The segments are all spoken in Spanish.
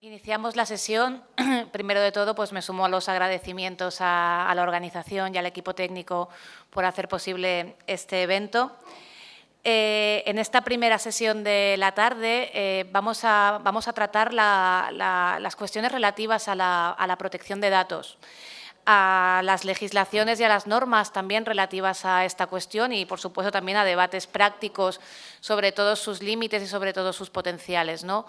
Iniciamos la sesión. Primero de todo, pues me sumo a los agradecimientos a, la organización y al equipo técnico por hacer posible este evento. Eh, en esta primera sesión de la tarde eh, vamos, a, vamos, a, tratar las cuestiones relativas a la, a la protección de datos a las legislaciones y a las normas también relativas a esta cuestión y, por supuesto, también a debates prácticos sobre todos sus límites y sobre todos sus potenciales. ¿no?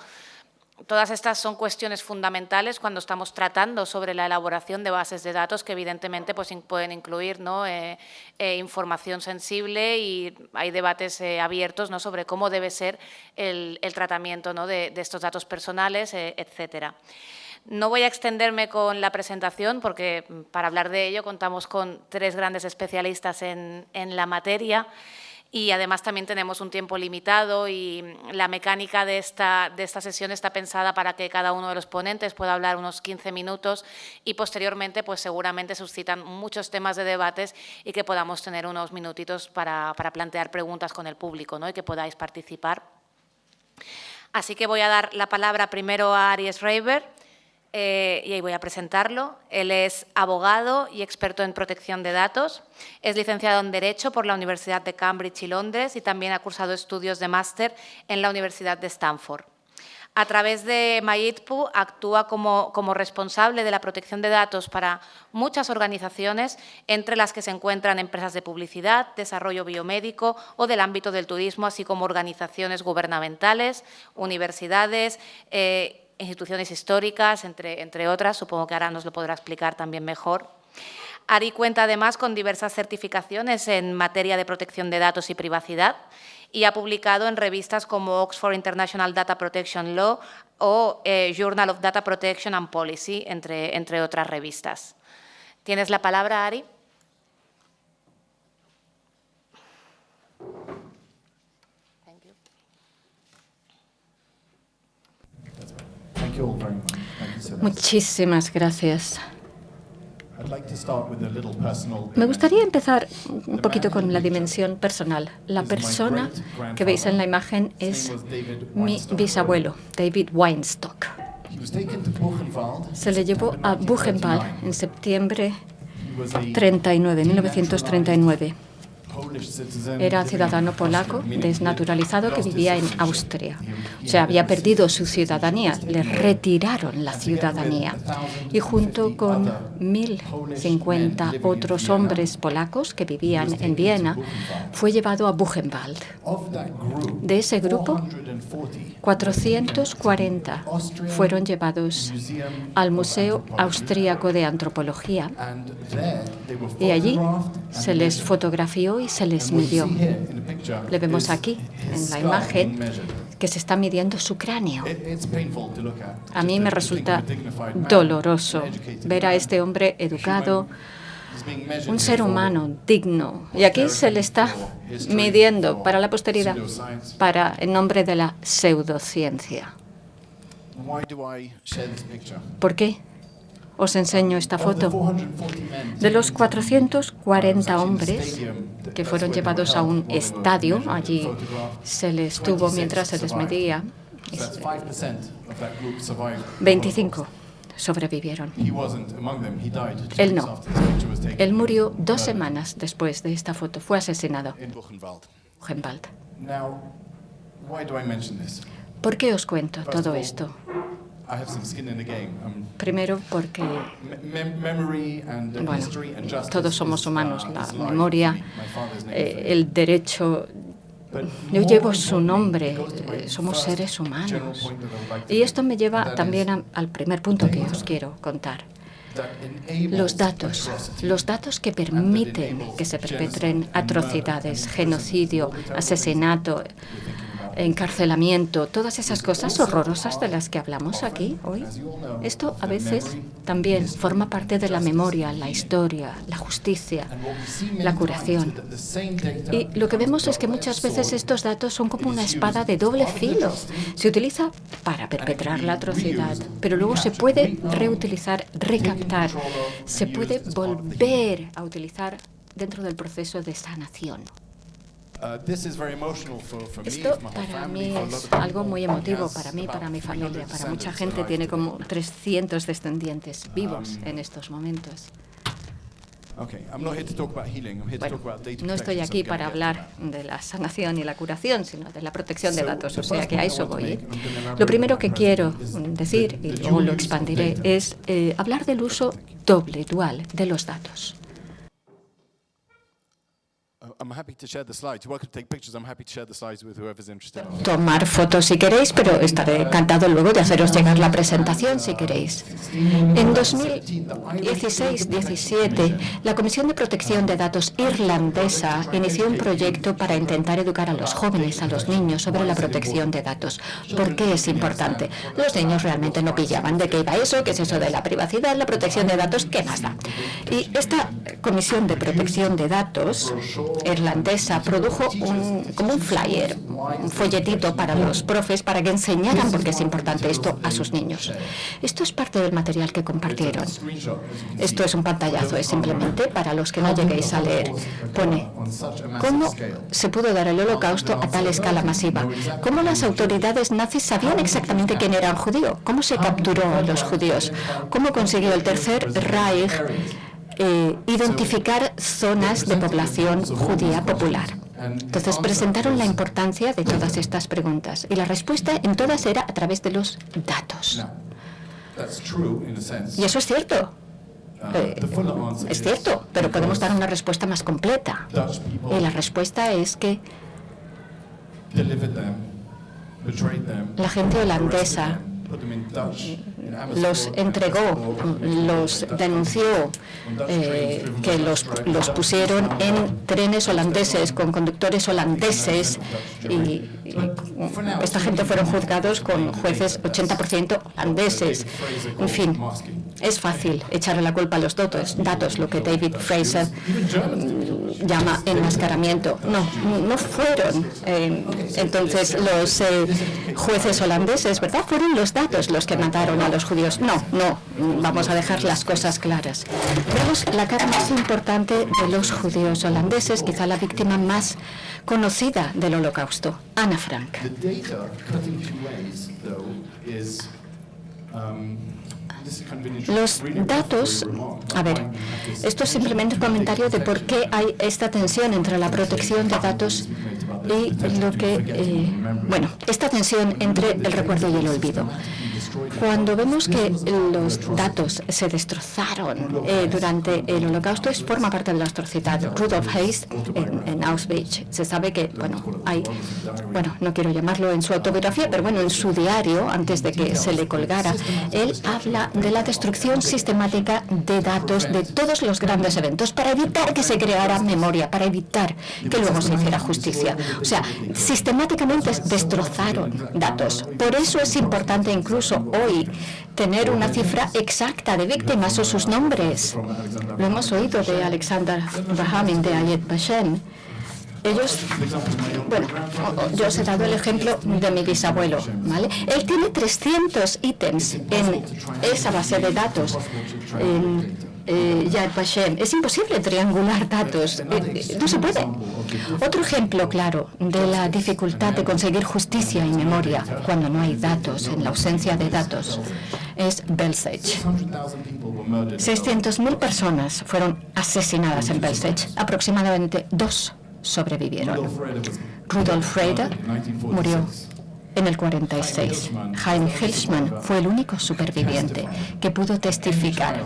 Todas estas son cuestiones fundamentales cuando estamos tratando sobre la elaboración de bases de datos que evidentemente pues, pueden incluir ¿no? Eh, eh, información sensible y hay debates eh, abiertos ¿no? sobre cómo debe ser el, tratamiento ¿no? de, estos datos personales, etcétera. No voy a extenderme con la presentación porque para hablar de ello contamos con tres grandes especialistas en, en la materia y además también tenemos un tiempo limitado y la mecánica de esta, de esta sesión está pensada para que cada uno de los ponentes pueda hablar unos 15 minutos y posteriormente pues seguramente suscitan muchos temas de debates y que podamos tener unos minutitos para, para plantear preguntas con el público ¿no? y que podáis participar. Así que voy a dar la palabra primero a Aries Reiber, eh, y ahí voy a presentarlo. Él es abogado y experto en protección de datos. Es licenciado en Derecho por la Universidad de Cambridge y Londres y también ha cursado estudios de máster en la Universidad de Stanford. A través de MyITPU actúa como, responsable de la protección de datos para muchas organizaciones, entre las que se encuentran empresas de publicidad, desarrollo biomédico o del ámbito del turismo, así como organizaciones gubernamentales, universidades, eh, instituciones históricas, entre, entre otras, supongo que ahora nos lo podrá explicar también mejor. ARI cuenta además con diversas certificaciones en materia de protección de datos y privacidad y ha publicado en revistas como Oxford International Data Protection Law o eh, Journal of Data Protection and Policy, entre, entre otras revistas. ¿Tienes la palabra, Ari? Muchísimas gracias. Me gustaría empezar un poquito con la dimensión personal. La persona que veis en la imagen es mi bisabuelo, David Weinstock. Se le llevó a Buchenwald en septiembre 39, 1939. Era ciudadano polaco desnaturalizado que vivía en Austria. O sea, había perdido su ciudadanía, le retiraron la ciudadanía. Y junto con 1.050 otros hombres polacos que vivían en Viena, fue llevado a Buchenwald. De ese grupo, 440 fueron llevados al Museo Austríaco de Antropología y allí se les fotografió y se les midió. Le vemos aquí, en la imagen, que se está midiendo su cráneo. A mí me resulta doloroso ver a este hombre educado, un ser humano digno. Y aquí se le está midiendo para la posteridad, para en nombre de la pseudociencia. ¿Por qué os enseño esta foto. De los 440 hombres que fueron llevados a un estadio, allí se les tuvo mientras se les medía, 25 sobrevivieron. Él no. Él murió dos semanas después de esta foto. Fue asesinado. Buchenwald. ¿Por qué os cuento todo esto? Primero porque bueno, todos somos humanos, la memoria, eh, el derecho yo llevo su nombre, somos seres humanos. Y esto me lleva también al primer punto que os quiero contar. Los datos, los datos que permiten que se perpetren atrocidades, genocidio, asesinato, encarcelamiento, todas esas cosas horrorosas de las que hablamos aquí hoy. Esto a veces también forma parte de la memoria, la historia, la justicia, la curación. Y lo que vemos es que muchas veces estos datos son como una espada de doble filo. Se utiliza para perpetrar la atrocidad, pero luego se puede reutilizar, recaptar, se puede volver a utilizar dentro del proceso de sanación. Esto para mí es algo muy emotivo para mí, para mi familia, para mucha gente. Tiene como 300 descendientes vivos um, en estos momentos. no estoy aquí para hablar de la sanación y la curación, sino de la protección de datos, o sea que a eso voy. ¿eh? Lo primero que quiero decir, y luego lo expandiré, es eh, hablar del uso doble, dual, de los datos. Tomar fotos si queréis, pero estaré encantado luego de haceros llegar la presentación si queréis. En 2016-17, la Comisión de Protección de Datos irlandesa inició un proyecto para intentar educar a los jóvenes, a los niños, sobre la protección de datos. ¿Por qué es importante? Los niños realmente no pillaban de qué iba eso, qué es eso de la privacidad, la protección de datos, qué más da. Y esta Comisión de Protección de Datos irlandesa produjo como un flyer, un folletito para los profes para que enseñaran, porque es importante esto, a sus niños. Esto es parte del material que compartieron. Esto es un pantallazo, es simplemente para los que no lleguéis a leer. Pone, ¿cómo se pudo dar el holocausto a tal escala masiva? ¿Cómo las autoridades nazis sabían exactamente quién era un judío? ¿Cómo se capturó a los judíos? ¿Cómo consiguió el Tercer Reich eh, identificar zonas de población judía popular. Entonces presentaron la importancia de todas estas preguntas y la respuesta en todas era a través de los datos. Y eso es cierto. Eh, es cierto, pero podemos dar una respuesta más completa. Y la respuesta es que la gente holandesa los entregó, los denunció, eh, que los, los pusieron en trenes holandeses con conductores holandeses y, esta gente fueron juzgados con jueces 80% holandeses. En fin, es fácil echarle la culpa a los datos, datos lo que David Fraser llama enmascaramiento. No, no fueron eh, entonces los eh, jueces holandeses, ¿verdad? Fueron los datos los que mataron a los judíos. No, no, vamos a dejar las cosas claras. Vemos la cara más importante de los judíos holandeses, quizá la víctima más conocida del holocausto, Ana Frank. Los datos, a ver, esto es simplemente un comentario de por qué hay esta tensión entre la protección de datos y lo que, eh, bueno, esta tensión entre el recuerdo y el olvido. Cuando vemos que los datos se destrozaron eh, durante el holocausto, es forma parte de la atrocidad. Rudolf Hayes, en, Auschwitz, se sabe que, bueno, hay, bueno, no quiero llamarlo en su autobiografía, pero bueno, en su diario, antes de que se le colgara, él habla de la destrucción sistemática de datos de todos los grandes eventos para evitar que se creara memoria, para evitar que luego se hiciera justicia. O sea, sistemáticamente destrozaron datos. Por eso es importante incluso hoy tener una cifra exacta de víctimas o sus nombres. Lo hemos oído de Alexander Rahamin de Ayet Bashem. Ellos, bueno, yo os he dado el ejemplo de mi bisabuelo, ¿vale? Él tiene 300 ítems en esa base de datos. Yad Vashem. Es imposible triangular datos. Eh, eh, no se puede. Otro ejemplo claro de la dificultad de conseguir justicia y memoria cuando no hay datos, en la ausencia de datos, es Belzec. 600.000 personas fueron asesinadas en Belzec. Aproximadamente dos sobrevivieron. Rudolf Freyder murió en el 46. Jaime Hilsman fue el único superviviente que pudo testificar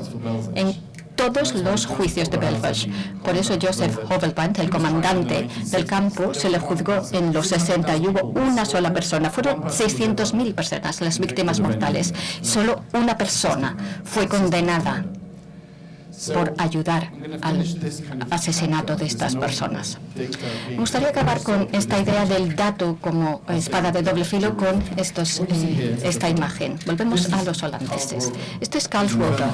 en todos los juicios de Belfast. Por eso Joseph Hovelband, el comandante del campo, se le juzgó en los 60 y hubo una sola persona. Fueron 600.000 personas las víctimas mortales. Solo una persona fue condenada por ayudar al asesinato de estas personas. Me gustaría acabar con esta idea del dato como espada de doble filo con estos, eh, esta imagen. Volvemos a los holandeses. Este es Karl Schroeder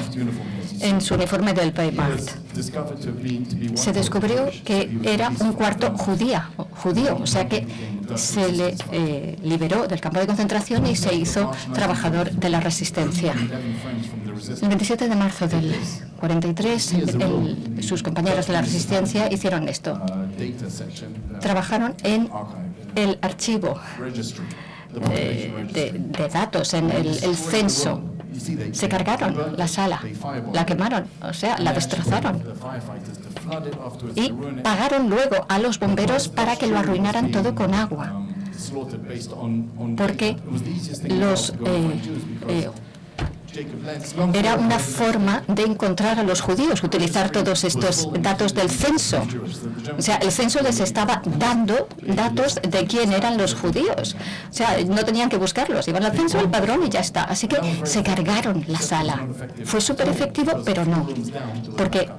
en su uniforme del Wehrmacht. Se descubrió que era un cuarto judía, judío, o sea que se le eh, liberó del campo de concentración y se hizo trabajador de la resistencia. El 27 de marzo del 43, sus compañeros de la resistencia hicieron esto. Trabajaron en el archivo eh, de, datos, en el censo se cargaron la sala, la quemaron, o sea, la destrozaron. Y pagaron luego a los bomberos para que lo arruinaran todo con agua. Porque los eh, eh, era una forma de encontrar a los judíos, utilizar todos estos datos del censo. O sea, el censo les estaba dando datos de quién eran los judíos. O sea, no tenían que buscarlos, iban al censo, el padrón y ya está. Así que se cargaron la sala. Fue súper efectivo, pero no, porque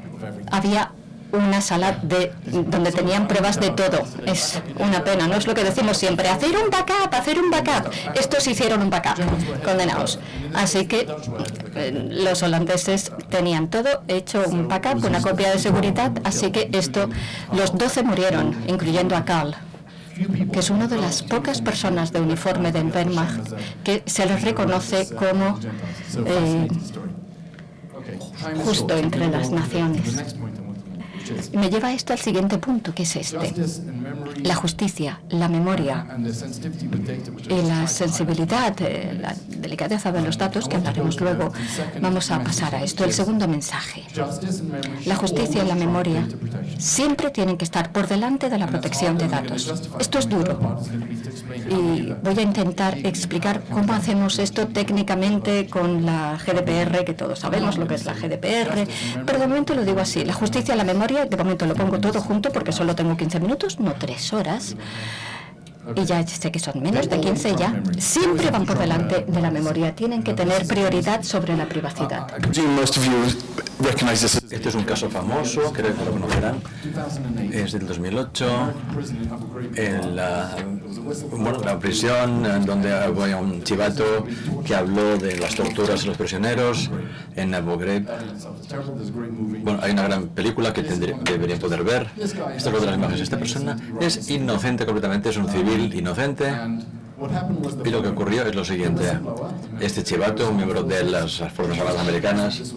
había una sala de, donde tenían pruebas de todo. Es una pena, no es lo que decimos siempre, hacer un backup, hacer un backup. Estos hicieron un backup, condenados. Así que eh, los holandeses tenían todo hecho un backup, una copia de seguridad, así que esto, los 12 murieron, incluyendo a Carl que es una de las pocas personas de uniforme de Wehrmacht que se les reconoce como eh, justo entre las naciones. Me lleva esto al siguiente punto, que es este. La justicia, la memoria y la sensibilidad, eh, la delicadeza de los datos, que hablaremos luego. Vamos a pasar a esto. El segundo mensaje. La justicia y la memoria siempre tienen que estar por delante de la protección de datos. Esto es duro. Y voy a intentar explicar cómo hacemos esto técnicamente con la GDPR, que todos sabemos lo que es la GDPR, pero de momento lo digo así. La justicia y la memoria de momento lo pongo todo junto porque solo tengo 15 minutos, no tres horas. Y ya sé que son menos de 15 ya. Siempre van por delante de la memoria. Tienen que tener prioridad sobre la privacidad. Este es un caso famoso, creo que lo conocerán. Es del 2008. En la, bueno, la prisión, donde había un chivato que habló de las torturas a los prisioneros en Abu Ghraib. Bueno, hay una gran película que deberían poder ver. Esta es otra de las imágenes. Esta persona es inocente completamente, es un civil inocente. Y lo que ocurrió es lo siguiente. Este chivato, un miembro de las Fuerzas Armadas Americanas,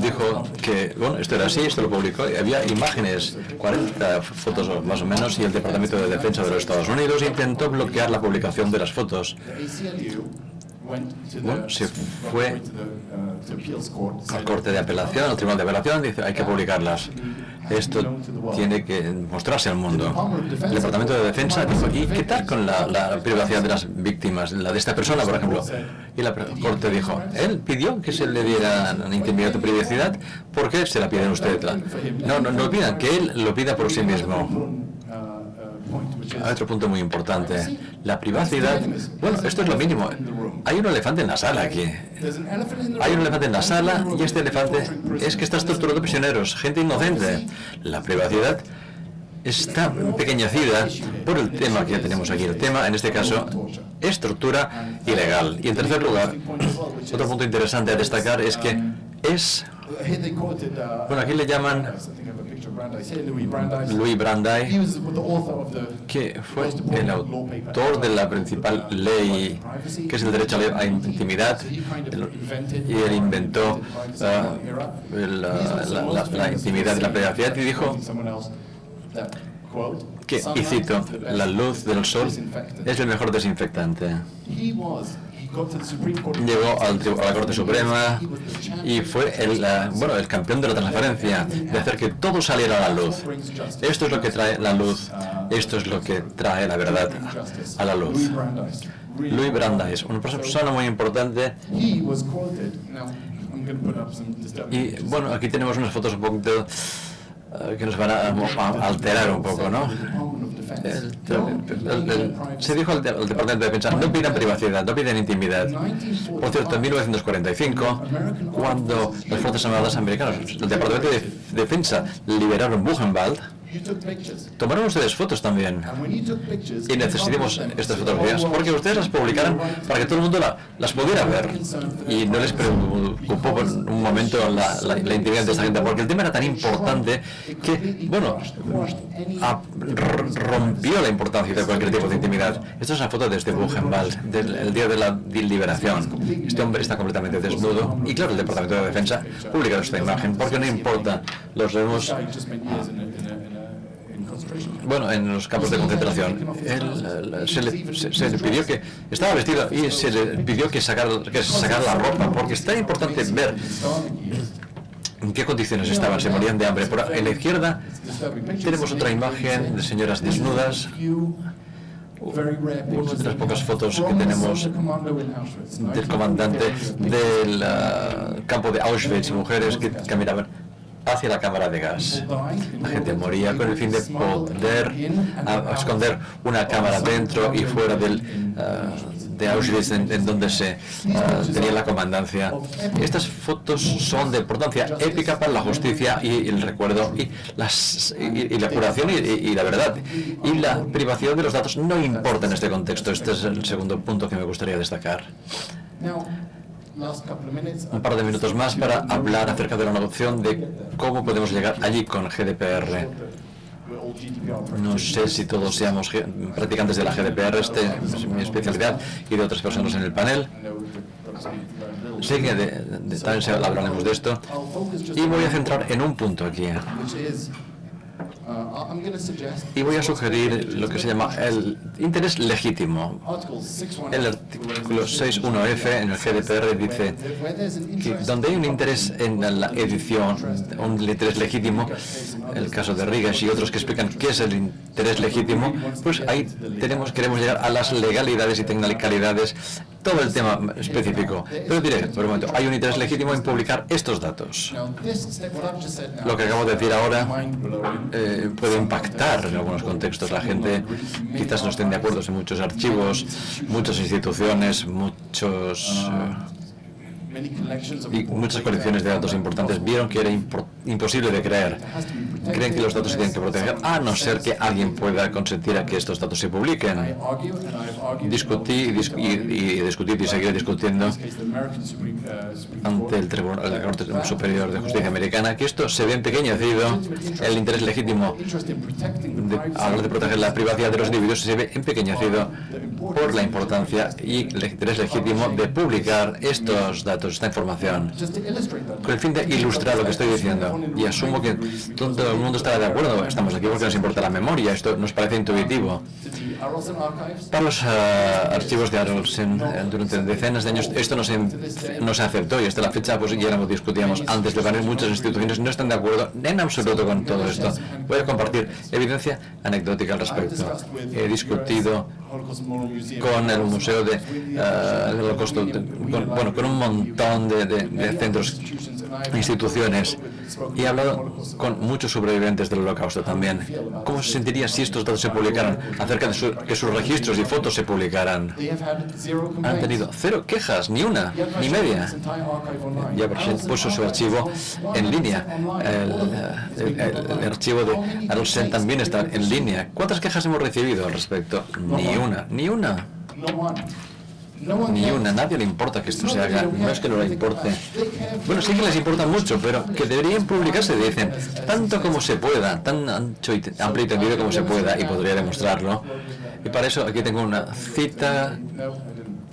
dijo que, bueno, esto era así, esto lo publicó, y había imágenes, 40 fotos más o menos, y el Departamento de Defensa de los Estados Unidos intentó bloquear la publicación de las fotos. Bueno, se fue al corte de apelación, al tribunal de apelación, dice hay que publicarlas. Esto tiene que mostrarse al mundo. El Departamento de Defensa dijo, ¿y qué tal con la, privacidad de las víctimas? La de esta persona, por ejemplo. Y la Corte dijo, él pidió que se le diera intimidad o privacidad, ¿por qué se la piden ustedes? No, no, no pidan, que él lo pida por sí mismo. Hay otro punto muy importante. La privacidad. Bueno, esto es lo mínimo. Hay un elefante en la sala aquí. Hay un elefante en la sala y este elefante es que estás torturando prisioneros, gente inocente. La privacidad está pequeñecida por el tema que ya tenemos aquí. El tema, en este caso, es tortura ilegal. Y en tercer lugar, otro punto interesante a destacar es que es... Bueno, aquí le llaman Louis Brandeis, que fue el autor de la principal ley, que es el derecho a la intimidad, y él inventó uh, la, intimidad y la privacidad y dijo que, y cito, la luz del sol es el mejor desinfectante llegó a la Corte Suprema y fue el, bueno, el campeón de la transparencia, de hacer que todo saliera a la luz. Esto es lo que trae la luz, esto es lo que trae la verdad a la luz. Louis Brandeis, una persona muy importante. Y bueno, aquí tenemos unas fotos un poquito eh, que nos van a alterar un poco, ¿no? Se dijo al, Departamento de Defensa, no piden privacidad, no piden intimidad. Por cierto, en 1945, cuando las Fuerzas Armadas Americanas, el Departamento de Defensa liberaron Buchenwald, Tomaron ustedes fotos también. Y necesitamos estas fotografías porque ustedes las publicaran para que todo el mundo las pudiera ver. Y no les preocupó por un momento la, intimidad de esta gente, porque el tema era tan importante que, bueno, rompió la importancia de cualquier tipo de intimidad. Esta es una foto desde Buchenwald, del día de la liberación. Este hombre está completamente desnudo y, claro, el Departamento de Defensa publica esta imagen porque no importa, los vemos bueno, en los campos de concentración. se, le, pidió que estaba vestido y se le pidió que sacara, que la ropa, porque es tan importante ver en qué condiciones estaban, se morían de hambre. Por, en la izquierda tenemos otra imagen de señoras desnudas. Una de las pocas fotos que tenemos del comandante del ah, campo de Auschwitz, mujeres que caminaban hacia la cámara de gas. La gente moría con el fin de poder esconder una cámara dentro y fuera del, ah, de Auschwitz, en, donde se ah, tenía la comandancia. Estas fotos son de importancia épica para la justicia y el recuerdo y, las, y, la curación y, la verdad. Y la privacidad de los datos no importa en este contexto. Este es el segundo punto que me gustaría destacar un par de minutos más para hablar acerca de la negociación de cómo podemos llegar allí con GDPR. No sé si todos seamos practicantes de la GDPR, este es mi especialidad, y de otras personas en el panel. Sé que también hablaremos de esto. Y voy a centrar en un punto aquí. Y voy a sugerir lo que se llama el interés legítimo. El artículo 6.1f en el GDPR dice que donde hay un interés en la edición, un interés legítimo, el caso de Rigas y otros que explican qué es el interés legítimo, pues ahí tenemos, queremos llegar a las legalidades y tecnicalidades todo el tema específico. Pero diré, por un momento, hay un interés legítimo en publicar estos datos. Lo que acabo de decir ahora eh, puede impactar en algunos contextos. La gente quizás no estén de acuerdo en muchos archivos, muchas instituciones, muchos... Eh, y muchas colecciones de datos importantes vieron que era imposible de creer. Creen que los datos se tienen que proteger, a no ser que alguien pueda consentir a que estos datos se publiquen. Discutí y, discutí y seguiré discutiendo ante el Tribunal la Corte Superior de Justicia Americana que esto se ve empequeñecido, el interés legítimo de hablar de proteger la privacidad de los individuos se ve empequeñecido por la importancia y el interés legítimo de publicar estos datos esta información, con el fin de ilustrar lo que estoy diciendo. Y asumo que todo el mundo estará de acuerdo. Estamos aquí porque nos importa la memoria. Esto nos parece intuitivo. Para los ah, archivos de Arolsen, eh, durante decenas de años, esto no se, aceptó y hasta la fecha pues ya lo discutíamos antes de venir. Muchas instituciones no están de acuerdo en absoluto con todo esto. Voy a compartir evidencia anecdótica al respecto. He discutido con el Museo de, uh, Holocausto, bueno, con un montón de, de, centros instituciones y he hablado con muchos sobrevivientes del holocausto también. ¿Cómo se sentiría si estos datos se publicaran acerca de que sus registros y fotos se publicaran? Han tenido cero quejas, ni una, ni media. Ya puso su archivo en línea. El, archivo de Arolsen también está en línea. ¿Cuántas quejas hemos recibido al respecto? Ni una, ni una. Ni una, nadie le importa que esto se haga, no es que no le importe. Bueno, sí que les importa mucho, pero que deberían publicarse, dicen, tanto como se pueda, tan ancho y amplio y tendido como se pueda, y podría demostrarlo. Y para eso aquí tengo una cita,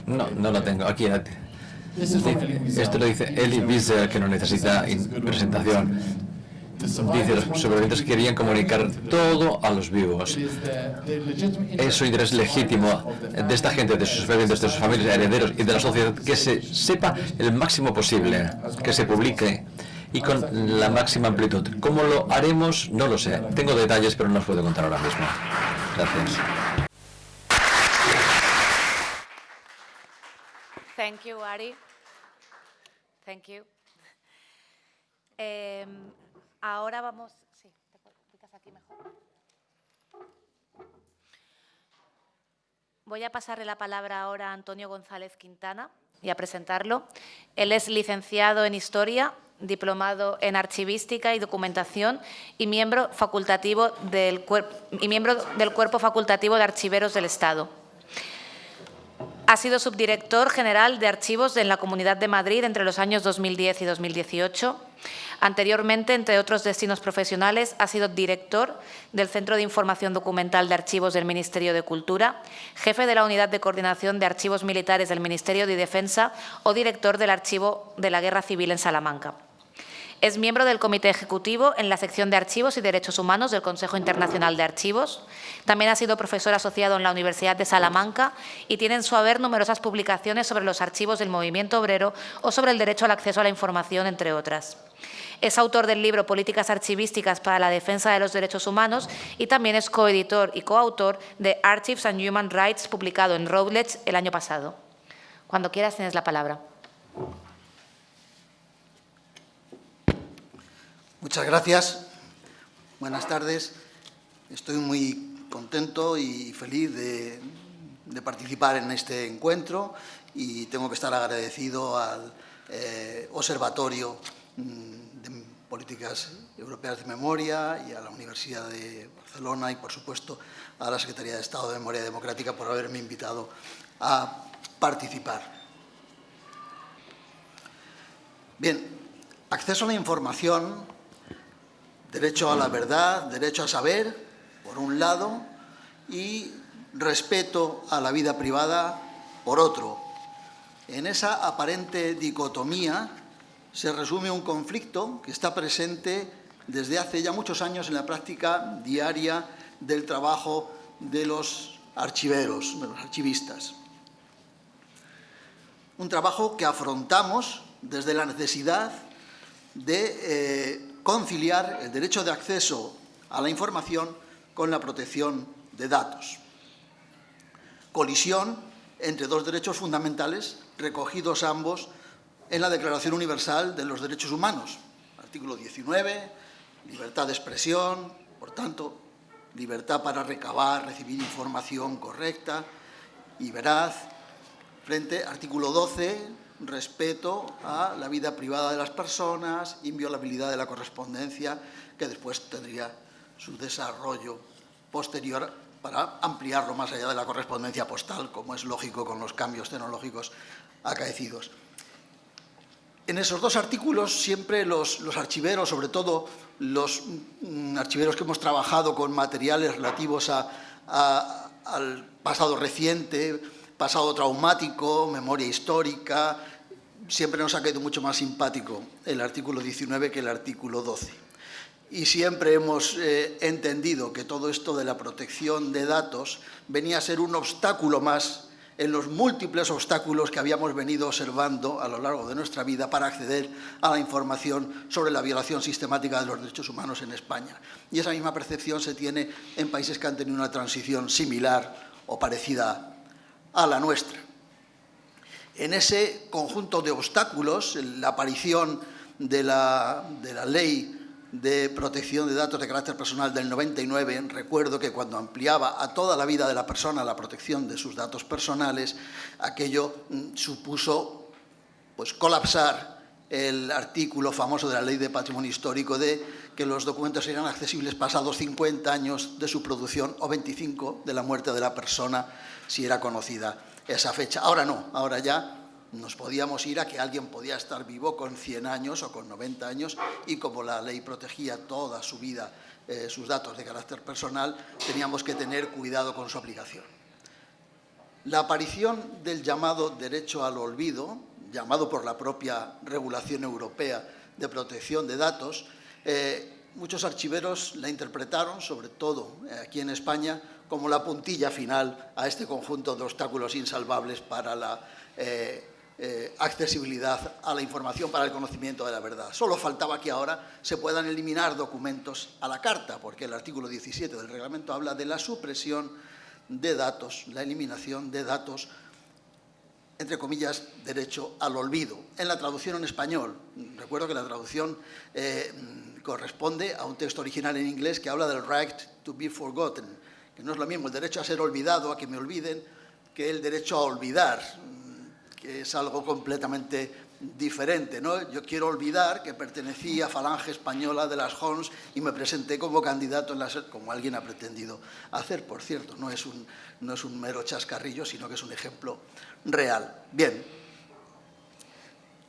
no, no la tengo, aquí esto lo dice Eli Wiesel, que no necesita presentación. Dice, los sobrevivientes querían comunicar todo a los vivos. Es interés legítimo de esta gente, de sus sobrevivientes, de sus familias, herederos y de la sociedad, que se sepa el máximo posible, que se publique y con la máxima amplitud. ¿Cómo lo haremos? No lo sé. Tengo detalles, pero no los puedo contar ahora mismo. Gracias. Thank you, Ari. Thank you. Em, Ahora vamos... Sí, te aquí mejor. Voy a pasarle la palabra ahora a Antonio González Quintana y a presentarlo. Él es licenciado en Historia diplomado en archivística y documentación y miembro, facultativo del, y miembro del Cuerpo Facultativo de Archiveros del Estado. Ha sido subdirector general de archivos en la Comunidad de Madrid entre los años 2010 y 2018. Anteriormente, entre otros destinos profesionales, ha sido director del Centro de Información Documental de Archivos del Ministerio de Cultura, jefe de la Unidad de Coordinación de Archivos Militares del Ministerio de Defensa o director del Archivo de la Guerra Civil en Salamanca. Es miembro del Comité Ejecutivo en la sección de Archivos y Derechos Humanos del Consejo Internacional de Archivos. También ha sido profesor asociado en la Universidad de Salamanca y tiene en su haber numerosas publicaciones sobre los archivos del movimiento obrero o sobre el derecho al acceso a la información, entre otras. Es autor del libro Políticas archivísticas para la defensa de los derechos humanos y también es coeditor y coautor de Archives and Human Rights, publicado en Routledge el año pasado. Cuando quieras tienes la palabra. Muchas gracias. Buenas tardes. Estoy muy contento y feliz de, participar en este encuentro y tengo que estar agradecido al eh, Observatorio mm, de Políticas Europeas de Memoria y a la Universidad de Barcelona y, por supuesto, a la Secretaría de Estado de Memoria Democrática por haberme invitado a participar. Bien, acceso a la información Derecho a la verdad, derecho a saber, por un lado, y respeto a la vida privada, por otro. En esa aparente dicotomía se resume un conflicto que está presente desde hace ya muchos años en la práctica diaria del trabajo de los archiveros, de los archivistas. Un trabajo que afrontamos desde la necesidad de eh, conciliar el derecho de acceso a la información con la protección de datos. Colisión entre dos derechos fundamentales recogidos ambos en la Declaración Universal de los Derechos Humanos. Artículo 19, libertad de expresión, por tanto, libertad para recabar, recibir información correcta y veraz. Frente, artículo 12, respeto a la vida privada de las personas, inviolabilidad de la correspondencia, que después tendría su desarrollo posterior para ampliarlo más allá de la correspondencia postal, como es lógico con los cambios tecnológicos acaecidos. En esos dos artículos siempre los, archiveros, sobre todo los mm, archiveros que hemos trabajado con materiales relativos al pasado reciente, pasado traumático, memoria histórica, siempre nos ha quedado mucho más simpático el artículo 19 que el artículo 12. Y siempre hemos eh, entendido que todo esto de la protección de datos venía a ser un obstáculo más en los múltiples obstáculos que habíamos venido observando a lo largo de nuestra vida para acceder a la información sobre la violación sistemática de los derechos humanos en España. Y esa misma percepción se tiene en países que han tenido una transición similar o parecida a la nuestra. En ese conjunto de obstáculos, la aparición de la, ley de protección de datos de carácter personal del 99, recuerdo que cuando ampliaba a toda la vida de la persona la protección de sus datos personales, aquello mm, supuso pues, colapsar el artículo famoso de la Ley de Patrimonio Histórico de que los documentos serían accesibles pasados 50 años de su producción o 25 de la muerte de la persona si era conocida esa fecha. Ahora no, ahora ya nos podíamos ir a que alguien podía estar vivo con 100 años o con 90 años y como la ley protegía toda su vida eh, sus datos de carácter personal, teníamos que tener cuidado con su aplicación. La aparición del llamado derecho al olvido, llamado por la propia regulación europea de protección de datos, eh, muchos archiveros la interpretaron, sobre todo eh, aquí en España, como la puntilla final a este conjunto de obstáculos insalvables para la eh, eh, accesibilidad a la información, para el conocimiento de la verdad. Solo faltaba que ahora se puedan eliminar documentos a la carta, porque el artículo 17 del reglamento habla de la supresión de datos, la eliminación de datos entre comillas, derecho al olvido. En la traducción en español, recuerdo que la traducción corresponde a un texto original en inglés que habla del right to be forgotten, no es lo mismo el derecho a ser olvidado, a que me olviden, que el derecho a olvidar, que es algo completamente diferente. ¿no? Yo quiero olvidar que pertenecía a Falange Española de las Hons y me presenté como candidato, en la, como alguien ha pretendido hacer, por cierto. No es, un, no es un mero chascarrillo, sino que es un ejemplo real. Bien,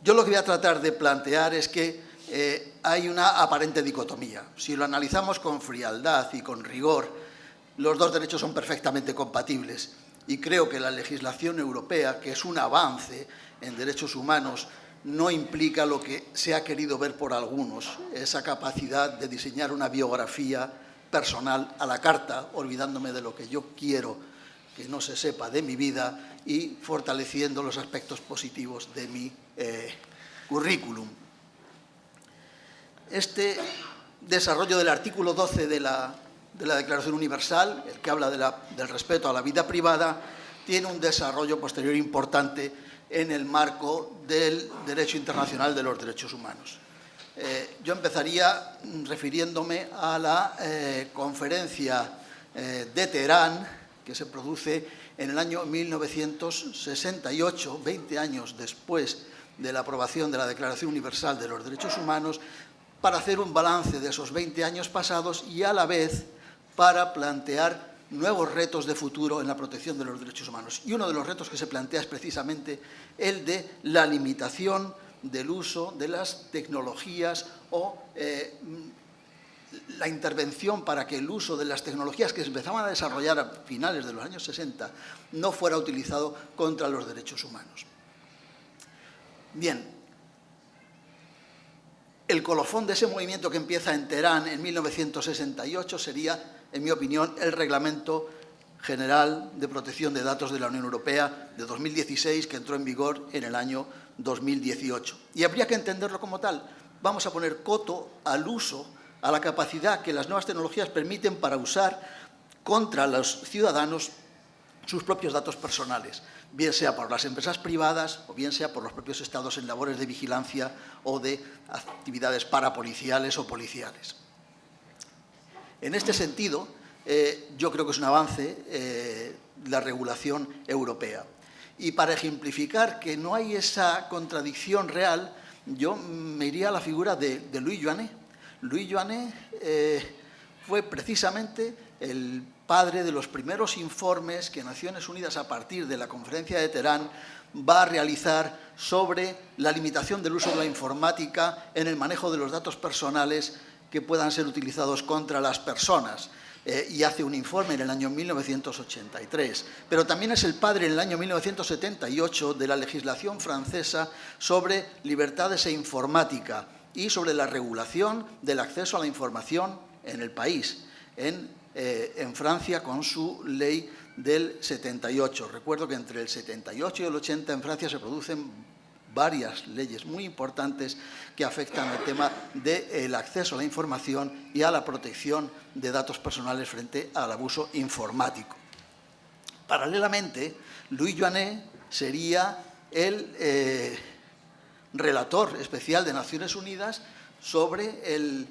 yo lo que voy a tratar de plantear es que eh, hay una aparente dicotomía. Si lo analizamos con frialdad y con rigor, los dos derechos son perfectamente compatibles y creo que la legislación europea, que es un avance en derechos humanos, no implica lo que se ha querido ver por algunos, esa capacidad de diseñar una biografía personal a la carta, olvidándome de lo que yo quiero que no se sepa de mi vida y fortaleciendo los aspectos positivos de mi eh, currículum. Este desarrollo del artículo 12 de la, Declaración Universal, el que habla del respeto a la vida privada, tiene un desarrollo posterior importante en el marco del derecho internacional de los derechos humanos. Eh, yo empezaría refiriéndome a la eh, conferencia de Teherán, que se produce en el año 1968, 20 años después de la aprobación de la Declaración Universal de los Derechos Humanos, para hacer un balance de esos 20 años pasados y a la vez para plantear nuevos retos de futuro en la protección de los derechos humanos. Y uno de los retos que se plantea es precisamente el de la limitación del uso de las tecnologías o eh, la intervención para que el uso de las tecnologías que se empezaban a desarrollar a finales de los años 60 no fuera utilizado contra los derechos humanos. Bien, el colofón de ese movimiento que empieza en Teherán en 1968 sería, en mi opinión, el Reglamento General de Protección de Datos de la Unión Europea de 2016, que entró en vigor en el año 2018. Y habría que entenderlo como tal. Vamos a poner coto al uso a la capacidad que las nuevas tecnologías permiten para usar contra los ciudadanos sus propios datos personales, bien sea por las empresas privadas o bien sea por los propios estados en labores de vigilancia o de actividades parapoliciales o policiales. En este sentido, eh, yo creo que es un avance eh, la regulación europea. Y para ejemplificar que no hay esa contradicción real, yo me iría a la figura de, de Louis Joannet, Louis Joannet eh, fue precisamente el padre de los primeros informes que Naciones Unidas, a partir de la conferencia de Teherán, va a realizar sobre la limitación del uso de la informática en el manejo de los datos personales que puedan ser utilizados contra las personas. Eh, y hace un informe en el año 1983. Pero también es el padre en el año 1978 de la legislación francesa sobre libertades e informática, y sobre la regulación del acceso a la información en el país, en, eh, en, Francia con su ley del 78. Recuerdo que entre el 78 y el 80 en Francia se producen varias leyes muy importantes que afectan el tema del acceso a la información y a la protección de datos personales frente al abuso informático. Paralelamente, Louis Joannet sería el... Eh, relator especial de Naciones Unidas sobre el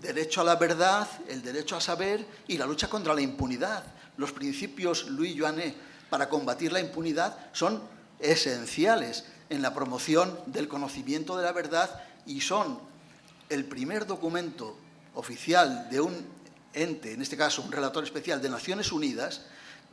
derecho a la verdad, el derecho a saber y la lucha contra la impunidad. Los principios Louis Joannet para combatir la impunidad son esenciales en la promoción del conocimiento de la verdad y son el primer documento oficial de un ente, en este caso un relator especial de Naciones Unidas,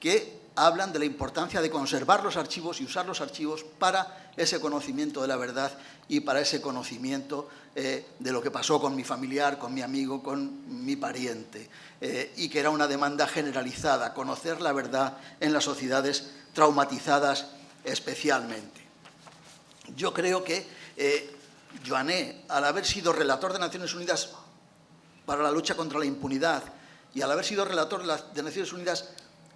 que hablan de la importancia de conservar los archivos y usar los archivos para ese conocimiento de la verdad y para ese conocimiento eh, de lo que pasó con mi familiar, con mi amigo, con mi pariente, eh, y que era una demanda generalizada, conocer la verdad en las sociedades traumatizadas especialmente. Yo creo que eh, Joané, al haber sido relator de Naciones Unidas para la lucha contra la impunidad y al haber sido relator de Naciones Unidas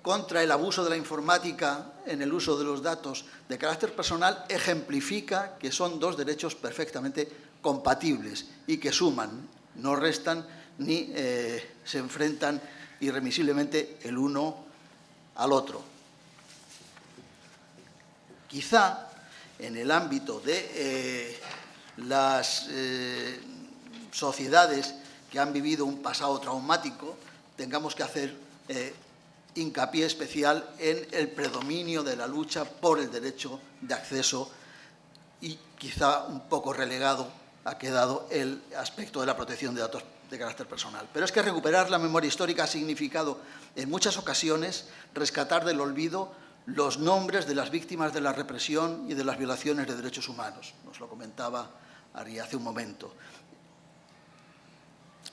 contra el abuso de la informática en el uso de los datos de carácter personal ejemplifica que son dos derechos perfectamente compatibles y que suman, no restan ni eh, se enfrentan irremisiblemente el uno al otro. Quizá en el ámbito de eh, las eh, sociedades que han vivido un pasado traumático, tengamos que hacer hincapié especial en el predominio de la lucha por el derecho de acceso y quizá un poco relegado ha quedado el aspecto de la protección de datos de carácter personal. Pero es que recuperar la memoria histórica ha significado en muchas ocasiones rescatar del olvido los nombres de las víctimas de la represión y de las violaciones de derechos humanos. Nos lo comentaba Ari hace un momento.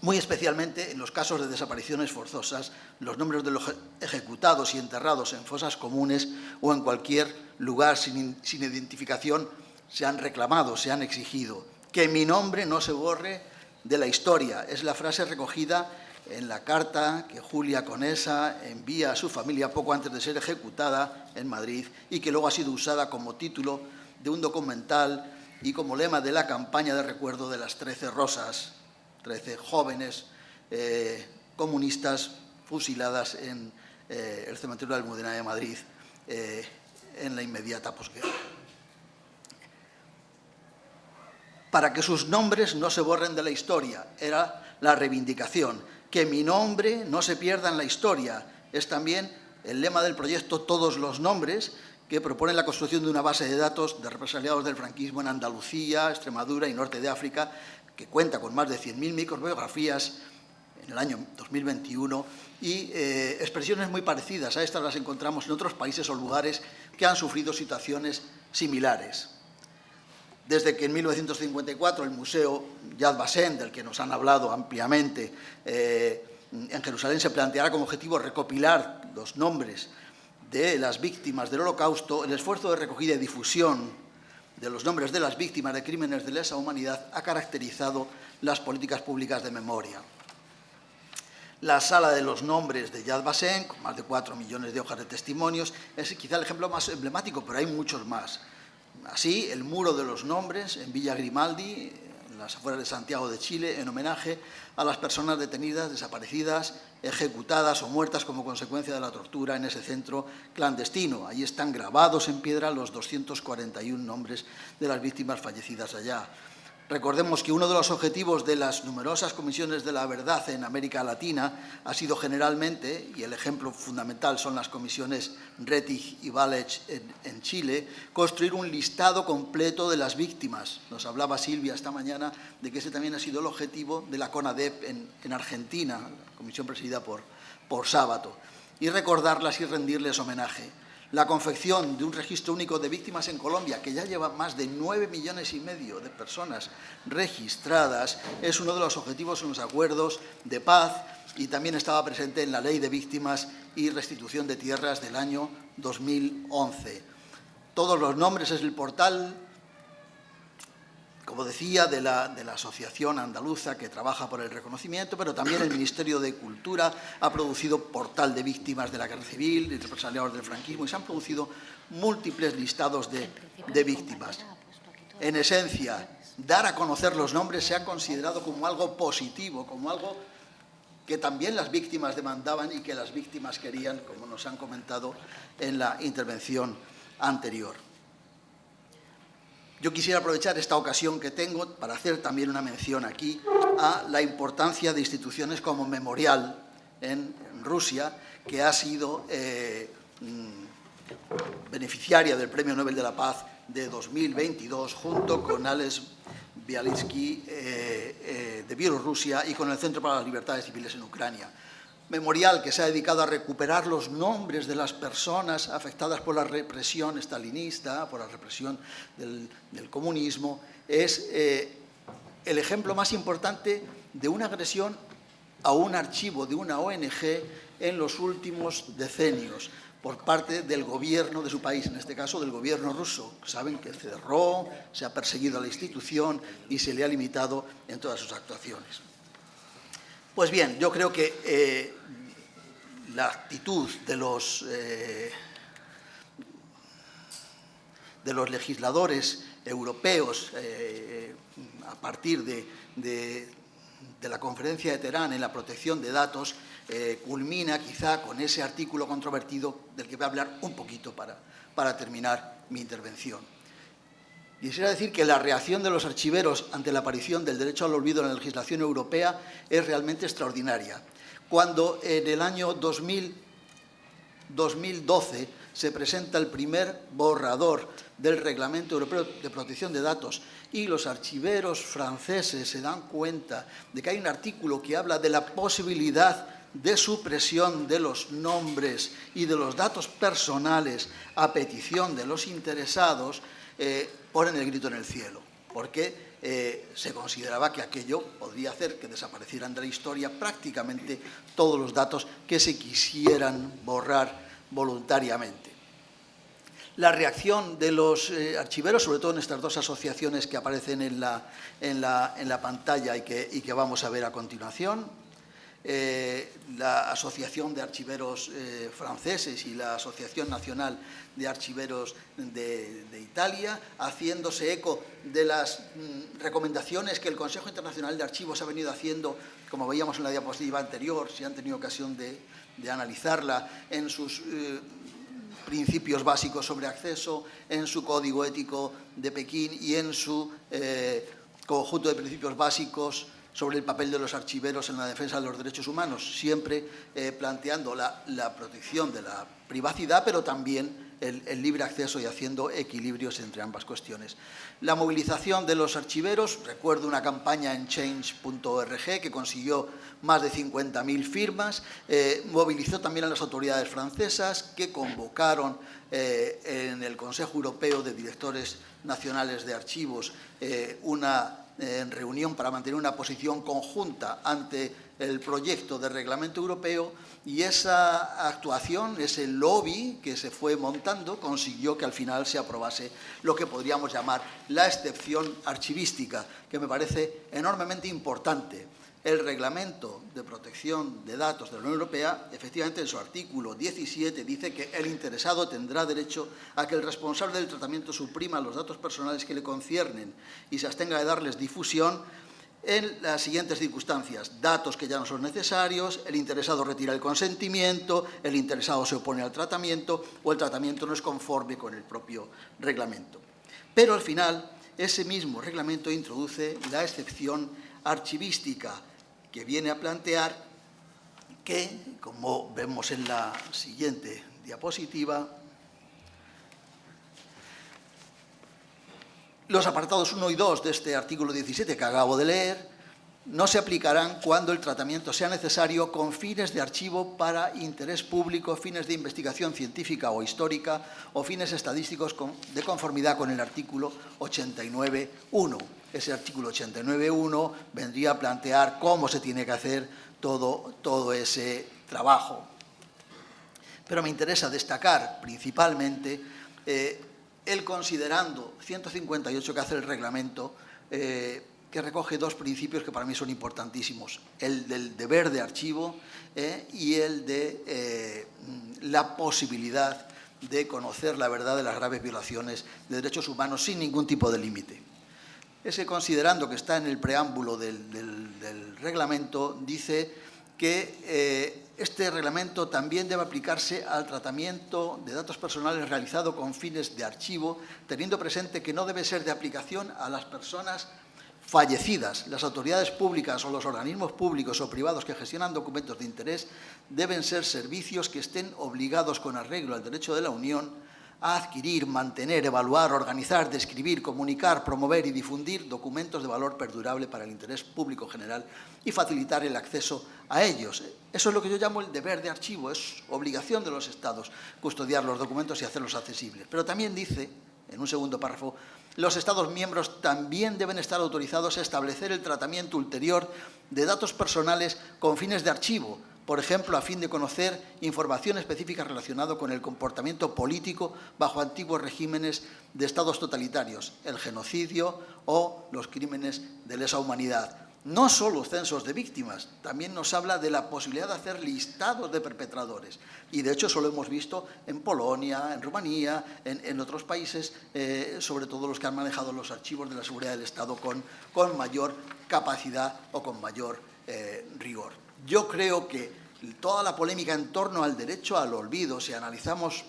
Muy especialmente en los casos de desapariciones forzosas, los nombres de los ejecutados y enterrados en fosas comunes o en cualquier lugar sin, sin identificación se han reclamado, se han exigido. Que mi nombre no se borre de la historia. Es la frase recogida en la carta que Julia Conesa envía a su familia poco antes de ser ejecutada en Madrid y que luego ha sido usada como título de un documental y como lema de la campaña de recuerdo de las 13 rosas, 13 jóvenes eh, comunistas fusiladas en eh, el cementerio de Almudena de Madrid eh, en la inmediata posguerra. Para que sus nombres no se borren de la historia, era la reivindicación que mi nombre no se pierda en la historia. Es también el lema del proyecto Todos los Nombres, que propone la construcción de una base de datos de represaliados del franquismo en Andalucía, Extremadura y Norte de África, que cuenta con más de 100.000 microbiografías en el año 2021 y eh, expresiones muy parecidas a estas las encontramos en otros países o lugares que han sufrido situaciones similares. Desde que en 1954 el Museo Yad Vashem, del que nos han hablado ampliamente, eh, en Jerusalén se planteará como objetivo recopilar los nombres de las víctimas del Holocausto, el esfuerzo de recogida y difusión de los nombres de las víctimas de crímenes de lesa humanidad ha caracterizado las políticas públicas de memoria. La sala de los nombres de Yad Vashem, con más de cuatro millones de hojas de testimonios, es quizá el ejemplo más emblemático, pero hay muchos más. Así, el muro de los nombres en Villa Grimaldi, en las afueras de Santiago de Chile, en homenaje a las personas detenidas, desaparecidas, ejecutadas o muertas como consecuencia de la tortura en ese centro clandestino. Ahí están grabados en piedra los 241 nombres de las víctimas fallecidas allá. Recordemos que uno de los objetivos de las numerosas comisiones de la verdad en América Latina ha sido generalmente, y el ejemplo fundamental son las comisiones Rettig y Valech en, Chile, construir un listado completo de las víctimas. Nos hablaba Silvia esta mañana de que ese también ha sido el objetivo de la CONADEP en, Argentina, la comisión presidida por, por Sábato, y recordarlas y rendirles homenaje la confección de un registro único de víctimas en Colombia, que ya lleva más de 9 millones y medio de personas registradas, es uno de los objetivos en los acuerdos de paz y también estaba presente en la Ley de Víctimas y Restitución de Tierras del año 2011. Todos los nombres es el portal como decía, de la, Asociación Andaluza que trabaja por el reconocimiento, pero también el Ministerio de Cultura ha producido portal de víctimas de la guerra civil, de represaliados del franquismo, y se han producido múltiples listados de, de víctimas. En esencia, dar a conocer los nombres se ha considerado como algo positivo, como algo que también las víctimas demandaban y que las víctimas querían, como nos han comentado en la intervención anterior. Yo quisiera aprovechar esta ocasión que tengo para hacer también una mención aquí a la importancia de instituciones como Memorial en Rusia, que ha sido eh, mm, beneficiaria del Premio Nobel de la Paz de 2022, junto con Alex Bialysky eh, eh, de Bielorrusia y con el Centro para las Libertades Civiles en Ucrania memorial que se ha dedicado a recuperar los nombres de las personas afectadas por la represión estalinista, por la represión del, comunismo, es eh, el ejemplo más importante de una agresión a un archivo de una ONG en los últimos decenios por parte del gobierno de su país, en este caso del gobierno ruso. Saben que cerró, se ha perseguido a la institución y se le ha limitado en todas sus actuaciones. Pues bien, yo creo que eh, la actitud de los, eh, de los legisladores europeos eh, a partir de, la conferencia de Teherán en la protección de datos culmina quizá con ese artículo controvertido del que voy a hablar un poquito para, para terminar mi intervención. Quisiera decir que la reacción de los archiveros ante la aparición del derecho al olvido en la legislación europea es realmente extraordinaria. Cuando en el año 2000, 2012 se presenta el primer borrador del Reglamento Europeo de Protección de Datos y los archiveros franceses se dan cuenta de que hay un artículo que habla de la posibilidad de supresión de los nombres y de los datos personales a petición de los interesados, eh, ponen el grito en el cielo, porque eh, se consideraba que aquello podría hacer que desaparecieran de la historia prácticamente todos los datos que se quisieran borrar voluntariamente. La reacción de los eh, archiveros, sobre todo en estas dos asociaciones que aparecen en la, en la, pantalla y que, y que vamos a ver a continuación, eh, la Asociación de Archiveros eh, Franceses y la Asociación Nacional de Archiveros de, Italia, haciéndose eco de las mm, recomendaciones que el Consejo Internacional de Archivos ha venido haciendo, como veíamos en la diapositiva anterior, si han tenido ocasión de, analizarla, en sus eh, principios básicos sobre acceso, en su código ético de Pekín y en su conjunto de principios básicos sobre el papel de los archiveros en la defensa de los derechos humanos, siempre eh, planteando la, protección de la privacidad, pero también el, libre acceso y haciendo equilibrios entre ambas cuestiones. La movilización de los archiveros, recuerdo una campaña en change.org que consiguió más de 50.000 firmas, eh, movilizó también a las autoridades francesas que convocaron eh, en el Consejo Europeo de Directores Nacionales de Archivos una en reunión para mantener una posición conjunta ante el proyecto de reglamento europeo y esa actuación, ese lobby que se fue montando, consiguió que al final se aprobase lo que podríamos llamar la excepción archivística, que me parece enormemente importante el Reglamento de Protección de Datos de la Unión Europea, efectivamente en su artículo 17 dice que el interesado tendrá derecho a que el responsable del tratamiento suprima los datos personales que le conciernen y se abstenga de darles difusión en las siguientes circunstancias. Datos que ya no son necesarios, el interesado retira el consentimiento, el interesado se opone al tratamiento o el tratamiento no es conforme con el propio reglamento. Pero al final, ese mismo reglamento introduce la excepción archivística, que viene a plantear que, como vemos en la siguiente diapositiva, los apartados 1 y 2 de este artículo 17 que acabo de leer no se aplicarán cuando el tratamiento sea necesario con fines de archivo para interés público, fines de investigación científica o histórica o fines estadísticos de conformidad con el artículo 89.1. Ese artículo 89.1 vendría a plantear cómo se tiene que hacer todo, todo ese trabajo. Pero me interesa destacar principalmente eh, el considerando 158 que hace el reglamento eh, que recoge dos principios que para mí son importantísimos, el del deber de archivo eh, y el de eh, la posibilidad de conocer la verdad de las graves violaciones de derechos humanos sin ningún tipo de límite. Ese considerando que está en el preámbulo del, reglamento dice que eh, este reglamento también debe aplicarse al tratamiento de datos personales realizado con fines de archivo, teniendo presente que no debe ser de aplicación a las personas fallecidas, las autoridades públicas o los organismos públicos o privados que gestionan documentos de interés deben ser servicios que estén obligados con arreglo al derecho de la Unión a adquirir, mantener, evaluar, organizar, describir, comunicar, promover y difundir documentos de valor perdurable para el interés público general y facilitar el acceso a ellos. Eso es lo que yo llamo el deber de archivo, es obligación de los Estados custodiar los documentos y hacerlos accesibles. Pero también dice, en un segundo párrafo, los Estados miembros también deben estar autorizados a establecer el tratamiento ulterior de datos personales con fines de archivo, por ejemplo, a fin de conocer información específica relacionada con el comportamiento político bajo antiguos regímenes de estados totalitarios, el genocidio o los crímenes de lesa humanidad no solo censos de víctimas, también nos habla de la posibilidad de hacer listados de perpetradores. Y de hecho eso lo hemos visto en Polonia, en Rumanía, en, otros países, eh, sobre todo los que han manejado los archivos de la seguridad del Estado con, mayor capacidad o con mayor eh, rigor. Yo creo que toda la polémica en torno al derecho al olvido, si analizamos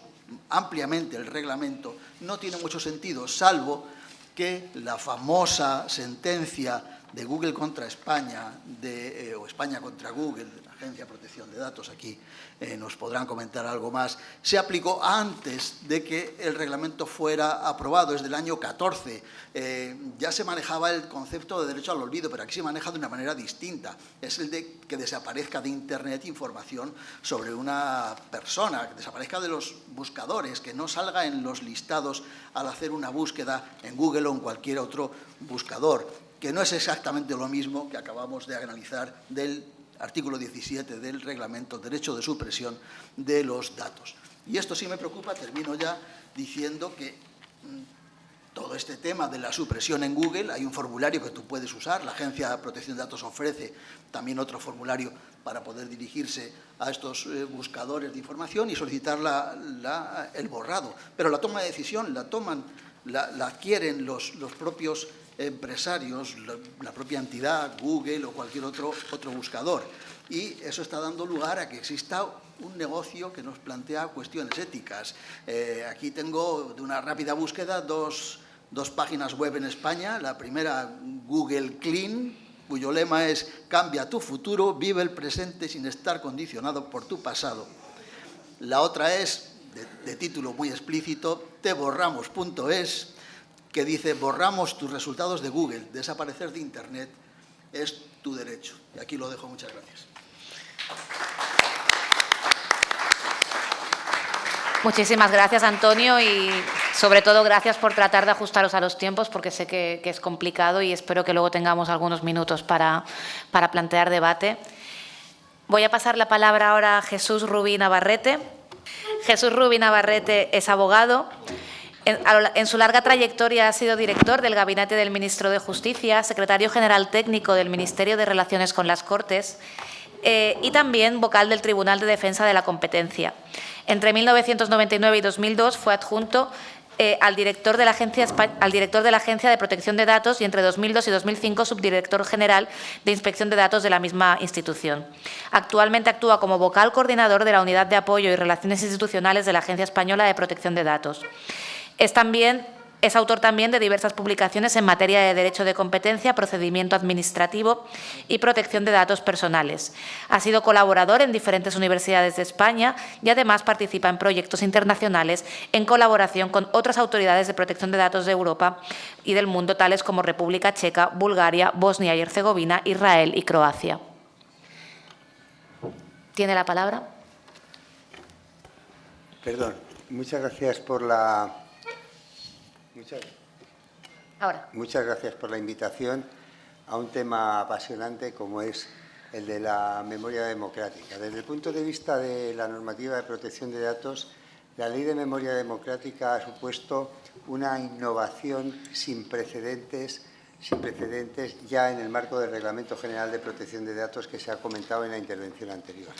ampliamente el reglamento, no tiene mucho sentido, salvo que la famosa sentencia de Google contra España de, eh, o España contra Google, la Agencia de Protección de Datos, aquí eh, nos podrán comentar algo más, se aplicó antes de que el reglamento fuera aprobado, es del año 14. Eh, ya se manejaba el concepto de derecho al olvido, pero aquí se maneja de una manera distinta. Es el de que desaparezca de Internet información sobre una persona, que desaparezca de los buscadores, que no salga en los listados al hacer una búsqueda en Google o en cualquier otro buscador que no es exactamente lo mismo que acabamos de analizar del artículo 17 del reglamento derecho de supresión de los datos. Y esto sí me preocupa, termino ya diciendo que mm, todo este tema de la supresión en Google, hay un formulario que tú puedes usar, la Agencia de Protección de Datos ofrece también otro formulario para poder dirigirse a estos eh, buscadores de información y solicitar el borrado. Pero la toma de decisión la toman, la, adquieren los, los propios empresarios, la, propia entidad, Google o cualquier otro, otro buscador. Y eso está dando lugar a que exista un negocio que nos plantea cuestiones éticas. Eh, aquí tengo de una rápida búsqueda dos, dos páginas web en España. La primera, Google Clean, cuyo lema es «Cambia tu futuro, vive el presente sin estar condicionado por tu pasado». La otra es, de, de título muy explícito, teborramos.es, que dice borramos tus resultados de Google, desaparecer de Internet es tu derecho. Y aquí lo dejo, muchas gracias. Muchísimas gracias, Antonio, y sobre todo gracias por tratar de ajustaros a los tiempos, porque sé que, es complicado y espero que luego tengamos algunos minutos para, para plantear debate. Voy a pasar la palabra ahora a Jesús Rubí Navarrete. Jesús Rubí Navarrete es abogado, en, su larga trayectoria ha sido director del Gabinete del Ministro de Justicia, secretario general técnico del Ministerio de Relaciones con las Cortes eh, y también vocal del Tribunal de Defensa de la Competencia. Entre 1999 y 2002 fue adjunto eh, al, director de la Agencia, al director de la Agencia de Protección de Datos y entre 2002 y 2005 subdirector general de Inspección de Datos de la misma institución. Actualmente actúa como vocal coordinador de la Unidad de Apoyo y Relaciones Institucionales de la Agencia Española de Protección de Datos. Es también es autor también de diversas publicaciones en materia de derecho de competencia, procedimiento administrativo y protección de datos personales. Ha sido colaborador en diferentes universidades de España y además participa en proyectos internacionales en colaboración con otras autoridades de protección de datos de Europa y del mundo, tales como República Checa, Bulgaria, Bosnia y Herzegovina, Israel y Croacia. ¿Tiene la palabra? Perdón, muchas gracias por la Muchas, Ahora. muchas gracias por la invitación a un tema apasionante como es el de la memoria democrática. Desde el punto de vista de la normativa de protección de datos, la Ley de Memoria Democrática ha supuesto una innovación sin precedentes, sin precedentes ya en el marco del Reglamento General de Protección de Datos que se ha comentado en la intervención anterior.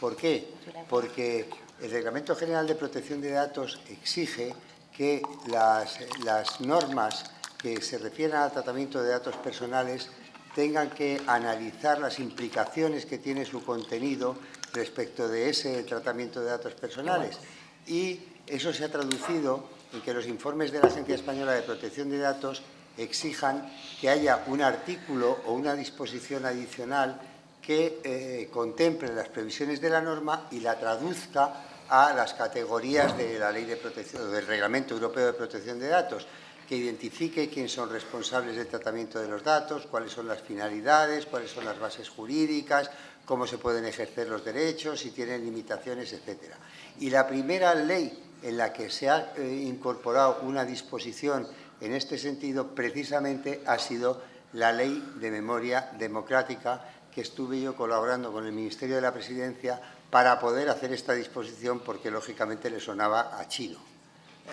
¿Por qué? Porque el Reglamento General de Protección de Datos exige que las, normas que se refieren al tratamiento de datos personales tengan que analizar las implicaciones que tiene su contenido respecto de ese tratamiento de datos personales. Y eso se ha traducido en que los informes de la Agencia Española de Protección de Datos exijan que haya un artículo o una disposición adicional que eh, contemple las previsiones de la norma y la traduzca a las categorías de la ley de protección, del Reglamento Europeo de Protección de Datos, que identifique quiénes son responsables del tratamiento de los datos, cuáles son las finalidades, cuáles son las bases jurídicas, cómo se pueden ejercer los derechos, si tienen limitaciones, etc. Y la primera ley en la que se ha eh, incorporado una disposición en este sentido, precisamente ha sido la Ley de Memoria Democrática, que estuve yo colaborando con el Ministerio de la Presidencia para poder hacer esta disposición porque lógicamente le sonaba a chino,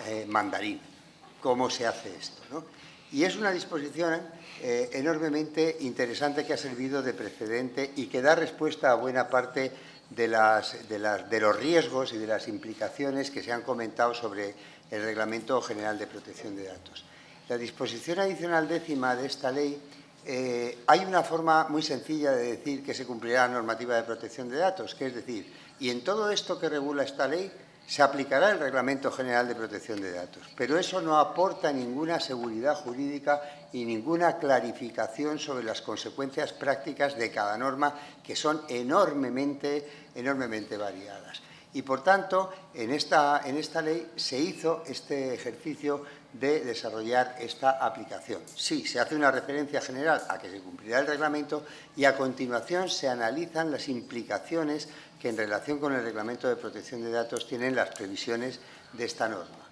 eh, mandarín, cómo se hace esto. Y es una disposición eh, enormemente interesante que ha servido de precedente y que da respuesta a buena parte de, de los riesgos y de las implicaciones que se han comentado sobre el Reglamento General de Protección de Datos. La disposición adicional décima de esta ley eh, hay una forma muy sencilla de decir que se cumplirá la normativa de protección de datos, que es decir, y en todo esto que regula esta ley se aplicará el Reglamento General de Protección de Datos, pero eso no aporta ninguna seguridad jurídica y ninguna clarificación sobre las consecuencias prácticas de cada norma, que son enormemente, enormemente variadas. Y, por tanto, en esta, en esta ley se hizo este ejercicio de desarrollar esta aplicación. Sí, se hace una referencia general a que se cumplirá el reglamento y a continuación se analizan las implicaciones que en relación con el Reglamento de Protección de Datos tienen las previsiones de esta norma.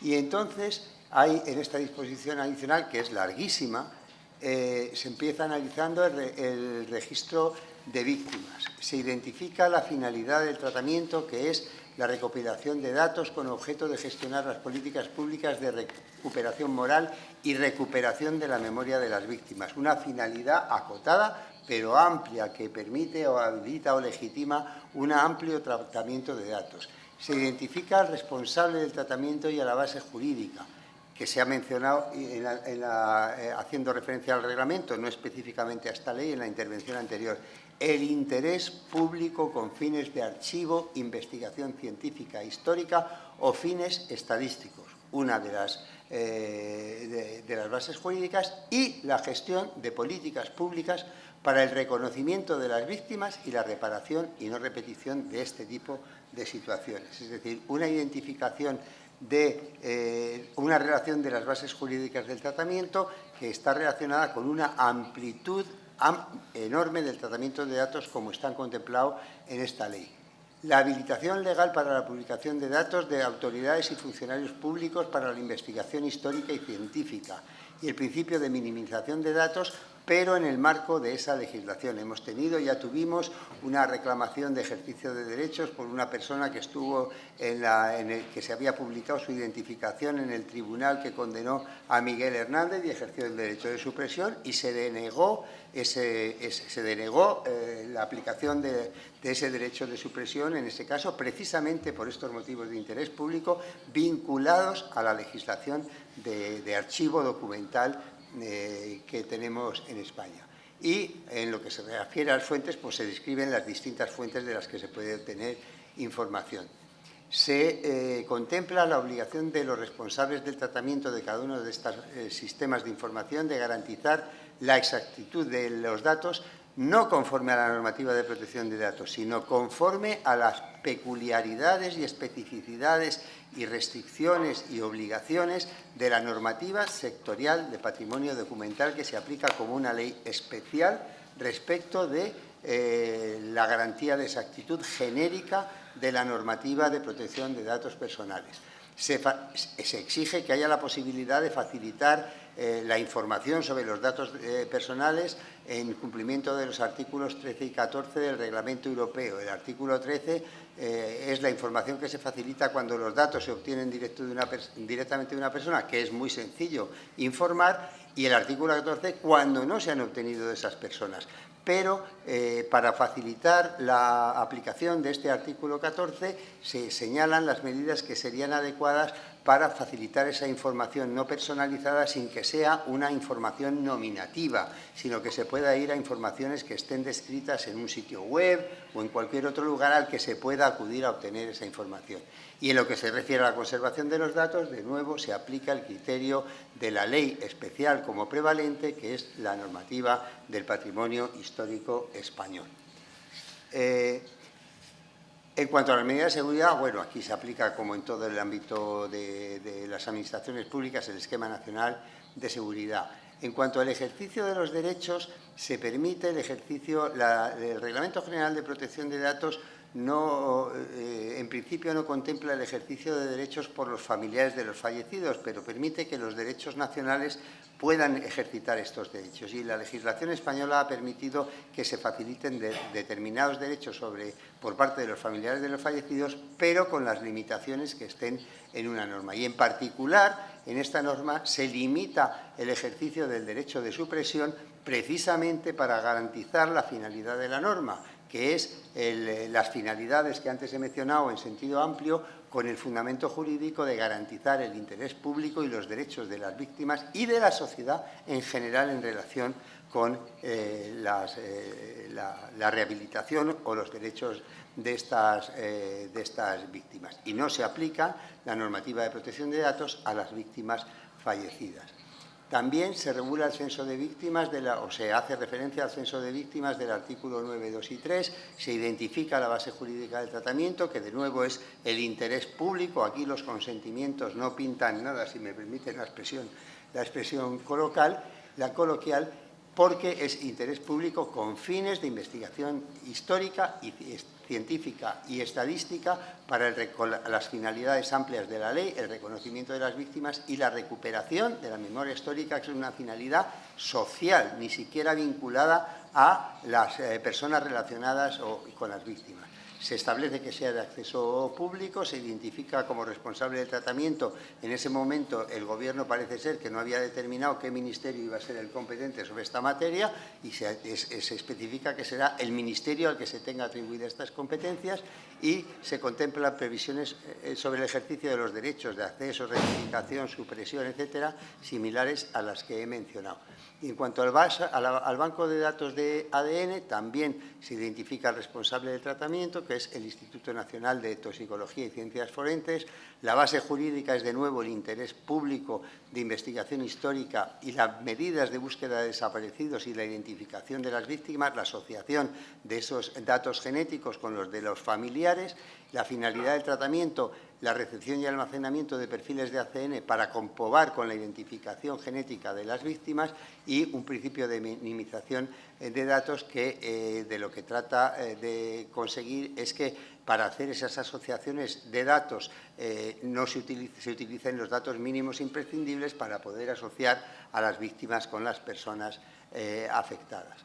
Y entonces hay en esta disposición adicional, que es larguísima, eh, se empieza analizando el, registro de víctimas. Se identifica la finalidad del tratamiento, que es la recopilación de datos con objeto de gestionar las políticas públicas de recuperación moral y recuperación de la memoria de las víctimas. Una finalidad acotada pero amplia, que permite o habilita o legitima un amplio tratamiento de datos. Se identifica al responsable del tratamiento y a la base jurídica, que se ha mencionado eh, haciendo referencia al reglamento, no específicamente a esta ley, en la intervención anterior. El interés público con fines de archivo, investigación científica e histórica o fines estadísticos, una de las, eh, de las bases jurídicas, y la gestión de políticas públicas para el reconocimiento de las víctimas y la reparación y no repetición de este tipo de situaciones. Es decir, una identificación de eh, una relación de las bases jurídicas del tratamiento que está relacionada con una amplitud enorme del tratamiento de datos como están contemplados en esta ley. La habilitación legal para la publicación de datos de autoridades y funcionarios públicos para la investigación histórica y científica y el principio de minimización de datos pero en el marco de esa legislación. Hemos tenido, ya tuvimos, una reclamación de ejercicio de derechos por una persona que estuvo en, la, en el que se había publicado su identificación en el tribunal que condenó a Miguel Hernández y ejerció el derecho de supresión y se denegó, ese, se denegó eh, la aplicación de, ese derecho de supresión, en ese caso, precisamente por estos motivos de interés público vinculados a la legislación de, de archivo documental eh, que tenemos en España. Y en lo que se refiere a las fuentes, pues se describen las distintas fuentes de las que se puede obtener información. Se eh, contempla la obligación de los responsables del tratamiento de cada uno de estos eh, sistemas de información de garantizar la exactitud de los datos no conforme a la normativa de protección de datos, sino conforme a las peculiaridades y especificidades y restricciones y obligaciones de la normativa sectorial de patrimonio documental que se aplica como una ley especial respecto de eh, la garantía de exactitud genérica de la normativa de protección de datos personales. Se, exige que haya la posibilidad de facilitar eh, la información sobre los datos eh, personales en cumplimiento de los artículos 13 y 14 del Reglamento Europeo. El artículo 13 eh, es la información que se facilita cuando los datos se obtienen directo de una directamente de una persona, que es muy sencillo informar, y el artículo 14 cuando no se han obtenido de esas personas. Pero para facilitar la aplicación de este artículo 14 se señalan las medidas que serían adecuadas para facilitar esa información no personalizada sin que sea una información nominativa, sino que se pueda ir a informaciones que estén descritas en un sitio web o en cualquier otro lugar al que se pueda acudir a obtener esa información. Y en lo que se refiere a la conservación de los datos, de nuevo se aplica el criterio de la ley especial como prevalente, que es la normativa del patrimonio histórico español. Eh, en cuanto a las medidas de seguridad, bueno, aquí se aplica, como en todo el ámbito de, las administraciones públicas, el esquema nacional de seguridad. En cuanto al ejercicio de los derechos, se permite el ejercicio, el Reglamento General de Protección de Datos no, eh, en principio no contempla el ejercicio de derechos por los familiares de los fallecidos, pero permite que los derechos nacionales puedan ejercitar estos derechos. Y la legislación española ha permitido que se faciliten determinados derechos sobre, por parte de los familiares de los fallecidos, pero con las limitaciones que estén en una norma. Y en particular, en esta norma se limita el ejercicio del derecho de supresión precisamente para garantizar la finalidad de la norma, que es eh, las finalidades que antes he mencionado en sentido amplio, con el fundamento jurídico de garantizar el interés público y los derechos de las víctimas y de la sociedad en general en relación con eh, eh, la, rehabilitación o los derechos de estas, de estas víctimas. Y no se aplica la normativa de protección de datos a las víctimas fallecidas. También se regula el censo de víctimas, de la, o se hace referencia al censo de víctimas del artículo 9, 2 y 3, se identifica la base jurídica del tratamiento, que de nuevo es el interés público, aquí los consentimientos no pintan nada, si me permiten la expresión, la expresión coloquial, la coloquial, porque es interés público con fines de investigación histórica y científica y estadística para las finalidades amplias de la ley, el reconocimiento de las víctimas y la recuperación de la memoria histórica, que es una finalidad social, ni siquiera vinculada a las eh, personas relacionadas con las víctimas se establece que sea de acceso público, se identifica como responsable del tratamiento. En ese momento el Gobierno parece ser que no había determinado qué ministerio iba a ser el competente sobre esta materia y se, especifica que será el ministerio al que se tenga atribuidas estas competencias y se contemplan previsiones eh, sobre el ejercicio de los derechos de acceso, rectificación, supresión, etcétera, similares a las que he mencionado. Y en cuanto al, al, banco de datos de ADN, también se identifica el responsable del tratamiento, que es el Instituto Nacional de Toxicología y Ciencias Forenses. La base jurídica es, de nuevo, el interés público de investigación histórica y las medidas de búsqueda de desaparecidos y la identificación de las víctimas, la asociación de esos datos genéticos con los de los familiares, la finalidad del tratamiento la recepción y almacenamiento de perfiles de ACN para comprobar con la identificación genética de las víctimas y un principio de minimización eh, de datos que eh, de lo que trata eh, de conseguir es que para hacer esas asociaciones de datos no se, se, utilicen los datos mínimos imprescindibles para poder asociar a las víctimas con las personas afectadas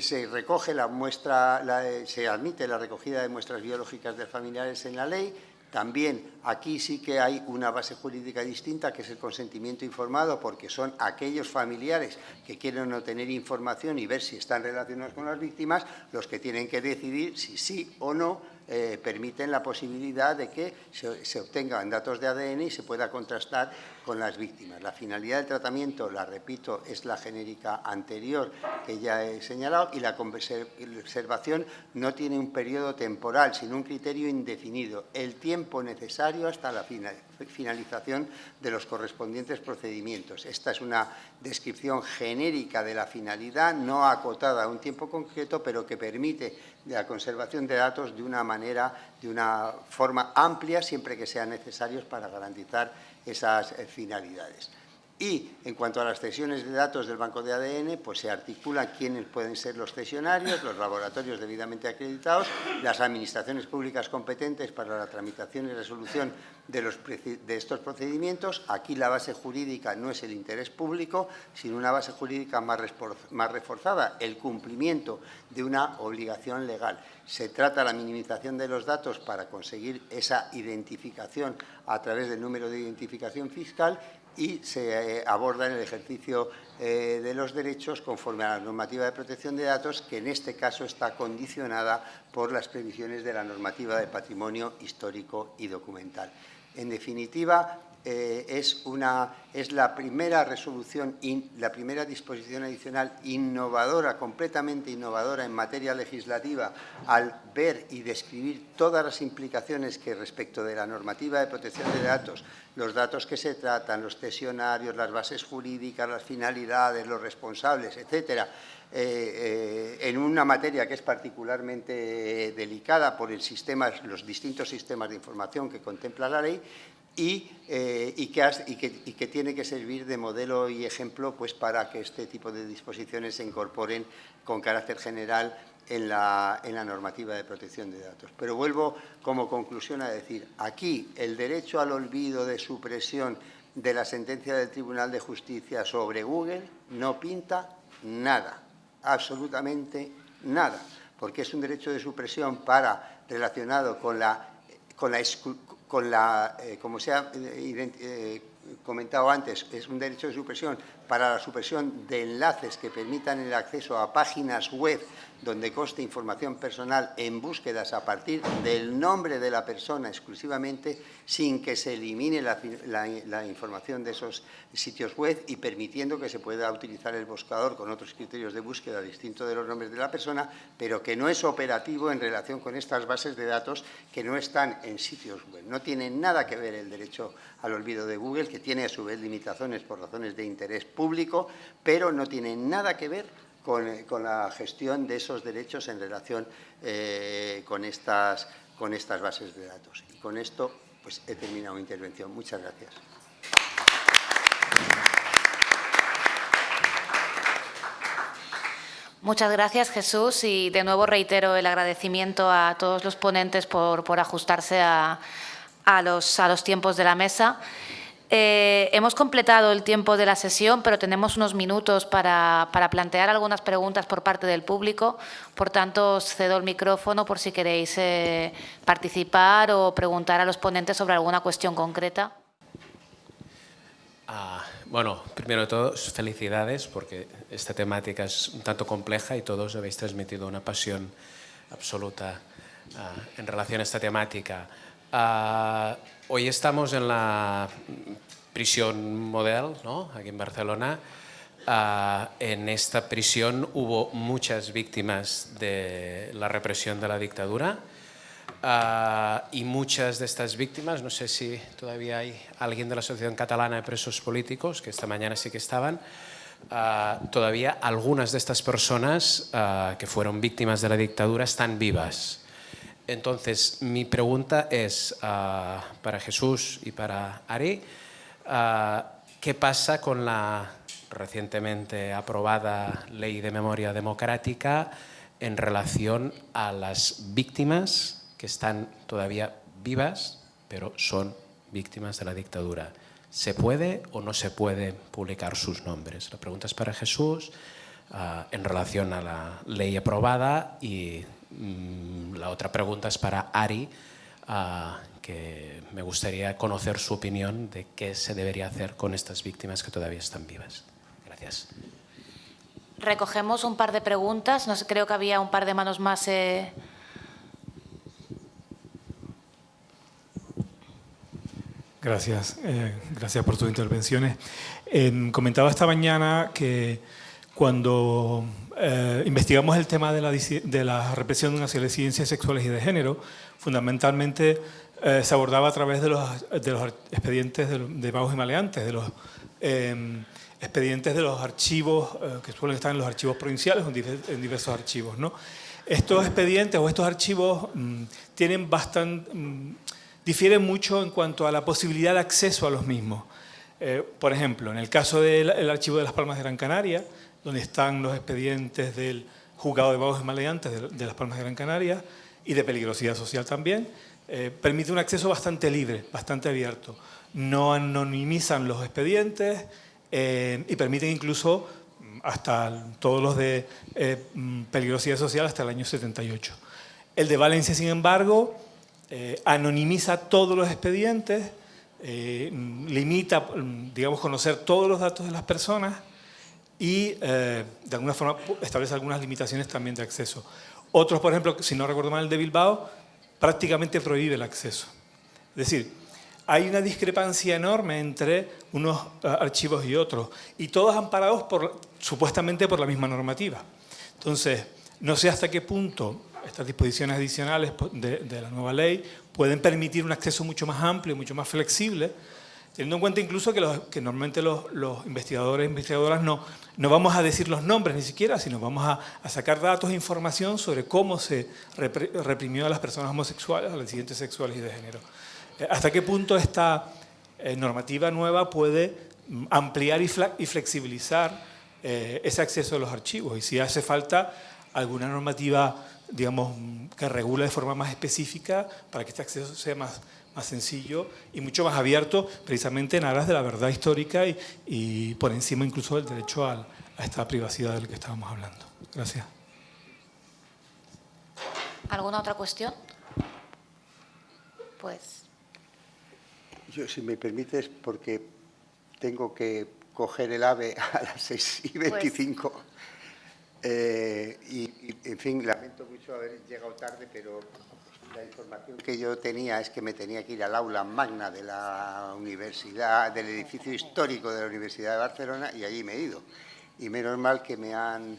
se recoge la muestra, eh, se admite la recogida de muestras biológicas de familiares en la ley. También aquí sí que hay una base jurídica distinta, que es el consentimiento informado, porque son aquellos familiares que quieren obtener información y ver si están relacionados con las víctimas los que tienen que decidir si sí o no eh, permiten la posibilidad de que se, obtengan datos de ADN y se pueda contrastar con las víctimas. La finalidad del tratamiento, la repito, es la genérica anterior que ya he señalado y la conservación no tiene un periodo temporal, sino un criterio indefinido, el tiempo necesario hasta la finalización de los correspondientes procedimientos. Esta es una descripción genérica de la finalidad, no acotada a un tiempo concreto, pero que permite la conservación de datos de una manera, de una forma amplia, siempre que sean necesarios para garantizar esas eh, finalidades. Y en cuanto a las cesiones de datos del banco de ADN, pues se articula quiénes pueden ser los cesionarios, los laboratorios debidamente acreditados, las administraciones públicas competentes para la tramitación y resolución de, estos procedimientos. Aquí la base jurídica no es el interés público, sino una base jurídica más, más reforzada, el cumplimiento de una obligación legal. Se trata la minimización de los datos para conseguir esa identificación a través del número de identificación fiscal y se eh, aborda en el ejercicio eh, de los derechos conforme a la normativa de protección de datos, que en este caso está condicionada por las previsiones de la normativa de patrimonio histórico y documental. En definitiva, eh, es, una, es la primera resolución, la primera disposición adicional innovadora, completamente innovadora en materia legislativa, al ver y describir todas las implicaciones que respecto de la normativa de protección de datos, los datos que se tratan, los cesionarios, las bases jurídicas, las finalidades, los responsables, etcétera, eh, eh, en una materia que es particularmente delicada por el sistema, los distintos sistemas de información que contempla la ley, eh, y, que, tiene que servir de modelo y ejemplo pues, para que este tipo de disposiciones se incorporen con carácter general en la, en la, normativa de protección de datos. Pero vuelvo como conclusión a decir, aquí el derecho al olvido de supresión de la sentencia del Tribunal de Justicia sobre Google no pinta nada, absolutamente nada, porque es un derecho de supresión para, relacionado con la, con la, con la, eh, como se ha eh, eh, comentado antes, es un derecho de supresión para la supresión de enlaces que permitan el acceso a páginas web donde conste información personal en búsquedas a partir del nombre de la persona exclusivamente, sin que se elimine la, información de esos sitios web y permitiendo que se pueda utilizar el buscador con otros criterios de búsqueda distintos de los nombres de la persona, pero que no es operativo en relación con estas bases de datos que no están en sitios web. No tiene nada que ver el derecho al olvido de Google, que tiene a su vez limitaciones por razones de interés público, pero no tiene nada que ver con, la gestión de esos derechos en relación eh, con, estas, con estas bases de datos. Y con esto pues, he terminado mi intervención. Muchas gracias. Muchas gracias, Jesús, y de nuevo reitero el agradecimiento a todos los ponentes por, ajustarse a, los, a los tiempos de la mesa. Eh, hemos completado el tiempo de la sesión, pero tenemos unos minutos para, plantear algunas preguntas por parte del público. Por tanto, os cedo el micrófono por si queréis eh, participar o preguntar a los ponentes sobre alguna cuestión concreta. Ah, bueno, primero de todo, felicidades porque esta temática es un tanto compleja y todos habéis transmitido una pasión absoluta ah, en relación a esta temática. Ah, hoy estamos en la prisión model, ¿no? aquí en Barcelona. Ah, en esta prisión hubo muchas víctimas de la represión de la dictadura ah, y muchas de estas víctimas, no sé si todavía hay alguien de la Asociación Catalana de Presos Políticos, que esta mañana sí que estaban, todavía algunas de estas personas que fueron víctimas de la dictadura están vivas. Entonces, mi pregunta es ah, para Jesús y para Ari, ah, ¿qué pasa con la recientemente aprobada Ley de Memoria Democrática en relación a las víctimas que están todavía vivas, pero son víctimas de la dictadura? ¿Se puede o no se puede publicar sus nombres? La pregunta es para Jesús ah, en relación a la ley aprobada y la otra pregunta es para Ari, ah, que me gustaría conocer su opinión de qué se debería hacer con estas víctimas que todavía están vivas. Gracias. Recogemos un par de preguntas. No sé, creo que había un par de manos más. Eh. Gracias. Eh, gracias por tus intervenciones. comentaba esta mañana que cuando eh, investigamos el tema de la, de la, represión hacia disidencias sexuales y de género, fundamentalmente eh, se abordaba a través de los, de los expedientes de, de vagos y maleantes, de los em, expedientes de los archivos eh, que suelen estar en los archivos provinciales o en, diversos archivos. ¿no? Estos expedientes o estos archivos mm, tienen bastante, mm, difieren mucho en cuanto a la posibilidad de acceso a los mismos. por ejemplo, en el caso del archivo de las Palmas de Gran Canaria, donde están los expedientes del juzgado de vagos y maleantes de, Las Palmas de Gran Canaria y de peligrosidad social también, eh, permite un acceso bastante libre, bastante abierto. No anonimizan los expedientes eh, y permiten incluso mm, hasta todos los de eh, mm, peligrosidad social hasta el año 78. El de Valencia, sin embargo, anonimiza todos los expedientes, limita, mm, digamos, conocer todos los datos de las personas y eh, de alguna forma establece algunas limitaciones también de acceso. Otros, por ejemplo, si no recuerdo mal, el de Bilbao, prácticamente prohíbe el acceso. Es decir, hay una discrepancia enorme entre unos eh, archivos y otros, y todos amparados por, supuestamente por la misma normativa. Entonces, no sé hasta qué punto estas disposiciones adicionales de, de la nueva ley pueden permitir un acceso mucho más amplio, mucho más flexible, teniendo en cuenta incluso que, que normalmente los, investigadores e investigadoras no, no vamos a decir los nombres ni siquiera, sino vamos a, sacar datos e información sobre cómo se reprimió a las personas homosexuales, a las disidentes sexuales y de género. Eh, ¿Hasta qué punto esta eh, normativa nueva puede mm, ampliar y, flexibilizar eh, ese acceso a los archivos? Y si hace falta alguna normativa digamos, que regule de forma más específica para que este acceso sea más, más sencillo y mucho más abierto, precisamente en aras de la verdad histórica y, por encima incluso del derecho a, esta privacidad del que estábamos hablando. Gracias. ¿Alguna otra cuestión? Pues... Yo, si me permites, porque tengo que coger el AVE a las 6 y 25. Pues eh, y, en fin, lamento mucho haber llegado tarde, pero la información que yo tenía es que me tenía que ir al aula magna de la universidad, del edificio histórico de la Universidad de Barcelona y allí me he ido. Y menos mal que me han...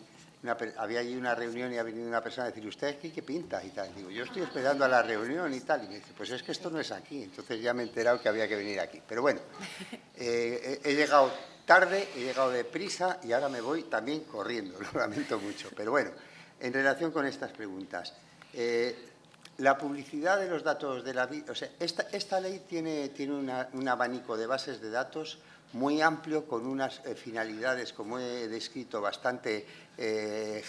había allí una reunión y ha venido una persona a decir, ¿usted aquí qué pinta? Y tal. Digo, yo estoy esperando a la reunión y tal. Y me dice, pues es que esto no es aquí. Entonces ya me he enterado que había que venir aquí. Pero bueno, eh, he llegado tarde, he llegado deprisa y ahora me voy también corriendo, lo lamento mucho. Pero bueno, en relación con estas preguntas, eh, la publicidad de los datos de la vida, o sea, esta, ley tiene, tiene un abanico de bases de datos muy amplio con unas eh, finalidades, como he descrito, bastante eh,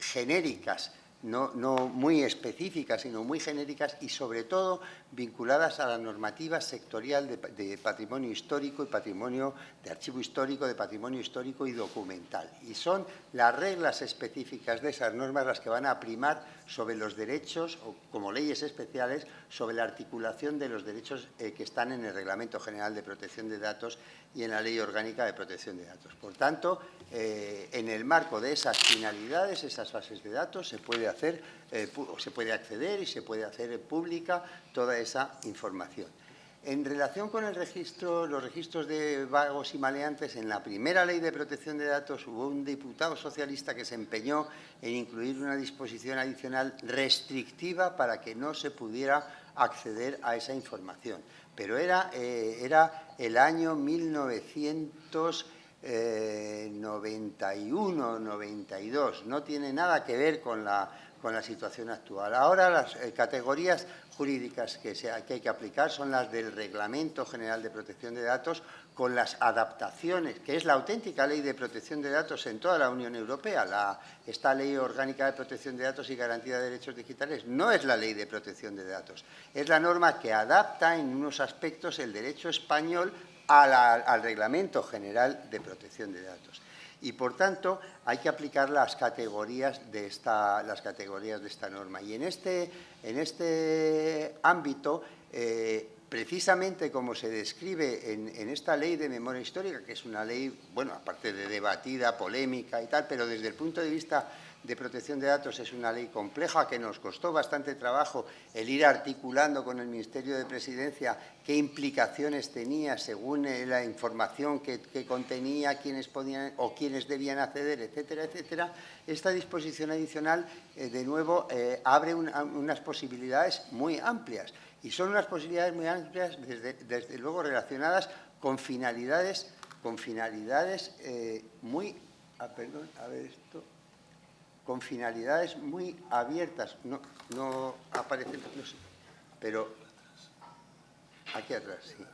genéricas no, muy específicas, sino muy genéricas y, sobre todo, vinculadas a la normativa sectorial de, patrimonio histórico y patrimonio de archivo histórico, de patrimonio histórico y documental. Y son las reglas específicas de esas normas las que van a primar sobre los derechos, o como leyes especiales, sobre la articulación de los derechos eh, que están en el Reglamento General de Protección de Datos y en la Ley Orgánica de Protección de Datos. Por tanto, eh, en el marco de esas finalidades, esas bases de datos, se puede hacer, eh, se puede acceder y se puede hacer pública toda esa información. En relación con el registro, los registros de vagos y maleantes, en la primera ley de protección de datos hubo un diputado socialista que se empeñó en incluir una disposición adicional restrictiva para que no se pudiera acceder a esa información. Pero era, eh, era el año 1991, 92, no tiene nada que ver con la con la situación actual. Ahora las eh, categorías jurídicas que, hay que aplicar son las del Reglamento General de Protección de Datos con las adaptaciones, que es la auténtica ley de protección de datos en toda la Unión Europea. La, esta Ley Orgánica de Protección de Datos y Garantía de Derechos Digitales no es la ley de protección de datos, es la norma que adapta en unos aspectos el derecho español al Reglamento General de Protección de Datos y por tanto hay que aplicar las categorías de esta, las categorías de esta norma. Y en este, en este ámbito, eh, precisamente como se describe en, en, esta ley de memoria histórica, que es una ley, bueno, aparte de debatida, polémica y tal, pero desde el punto de vista de protección de datos es una ley compleja que nos costó bastante trabajo el ir articulando con el Ministerio de Presidencia qué implicaciones tenía según eh, la información que, contenía, quiénes podían o quiénes debían acceder, etcétera, etcétera. Esta disposición adicional, eh, de nuevo, eh, abre unas posibilidades muy amplias y son unas posibilidades muy amplias, desde, luego relacionadas con finalidades, con finalidades muy... Ah, perdón, a ver esto con finalidades muy abiertas. No, no aparece, no sé, pero aquí atrás, sí.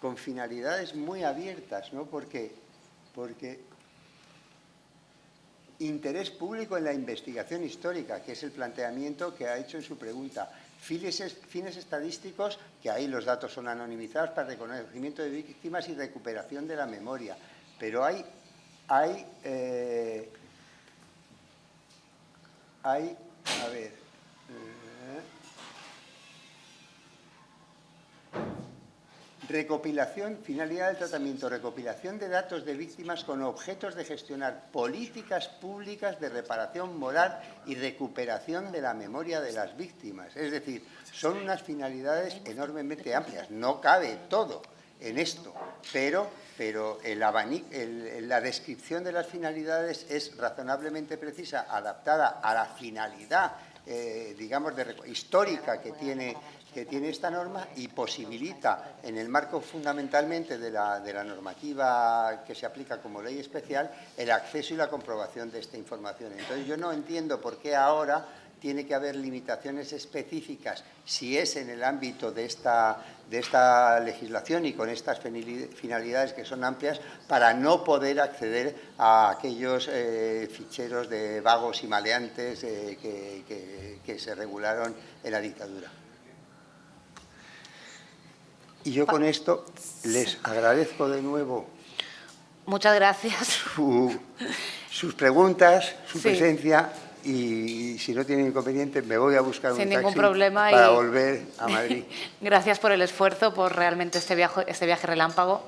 Con finalidades muy abiertas, ¿no? Porque, porque interés público en la investigación histórica, que es el planteamiento que ha hecho en su pregunta. Fines, fines estadísticos, que ahí los datos son anonimizados para reconocimiento de víctimas y recuperación de la memoria. Pero hay, hay eh, hay, a ver, eh, recopilación, finalidad del tratamiento, recopilación de datos de víctimas con objetos de gestionar políticas públicas de reparación moral y recuperación de la memoria de las víctimas. Es decir, son unas finalidades enormemente amplias, no cabe todo en esto, pero, pero el la descripción de las finalidades es razonablemente precisa, adaptada a la finalidad, eh, digamos, de, histórica que tiene, que tiene esta norma y posibilita, en el marco fundamentalmente de la, de la normativa que se aplica como ley especial, el acceso y la comprobación de esta información. Entonces, yo no entiendo por qué ahora tiene que haber limitaciones específicas si es en el ámbito de esta, de esta legislación y con estas finalidades que son amplias para no poder acceder a aquellos eh, ficheros de vagos y maleantes eh, que, que, se regularon en la dictadura. Y yo con esto les agradezco de nuevo Muchas gracias. sus preguntas, su presencia y si no tiene inconveniente me voy a buscar un ningún taxi problema para volver a Madrid. Gracias por el esfuerzo, por realmente este viaje, este viaje relámpago.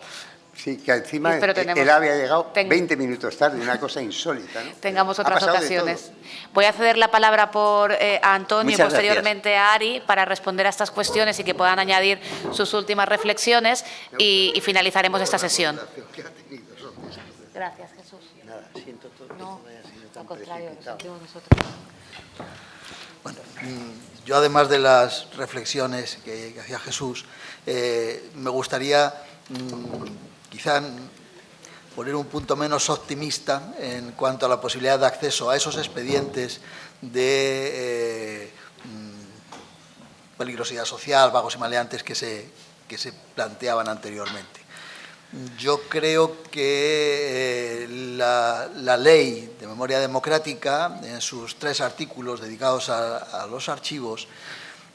Sí, que encima él había llegado 20 minutos tarde, una cosa insólita. ¿no? Tengamos otras ocasiones. Voy a ceder la palabra por, eh, a Antonio y posteriormente a Ari para responder a estas cuestiones y que puedan añadir sus últimas reflexiones y, finalizaremos esta sesión. Gracias, Jesús. Nada, siento todo no, Bueno, mm, yo además de las reflexiones que, hacía Jesús, eh, me gustaría mm, quizá poner un punto menos optimista en cuanto a la posibilidad de acceso a esos expedientes de eh, mm, peligrosidad social, vagos y maleantes que se, que se planteaban anteriormente. Yo creo que eh, la, ley de memoria democrática, en sus tres artículos dedicados a, los archivos,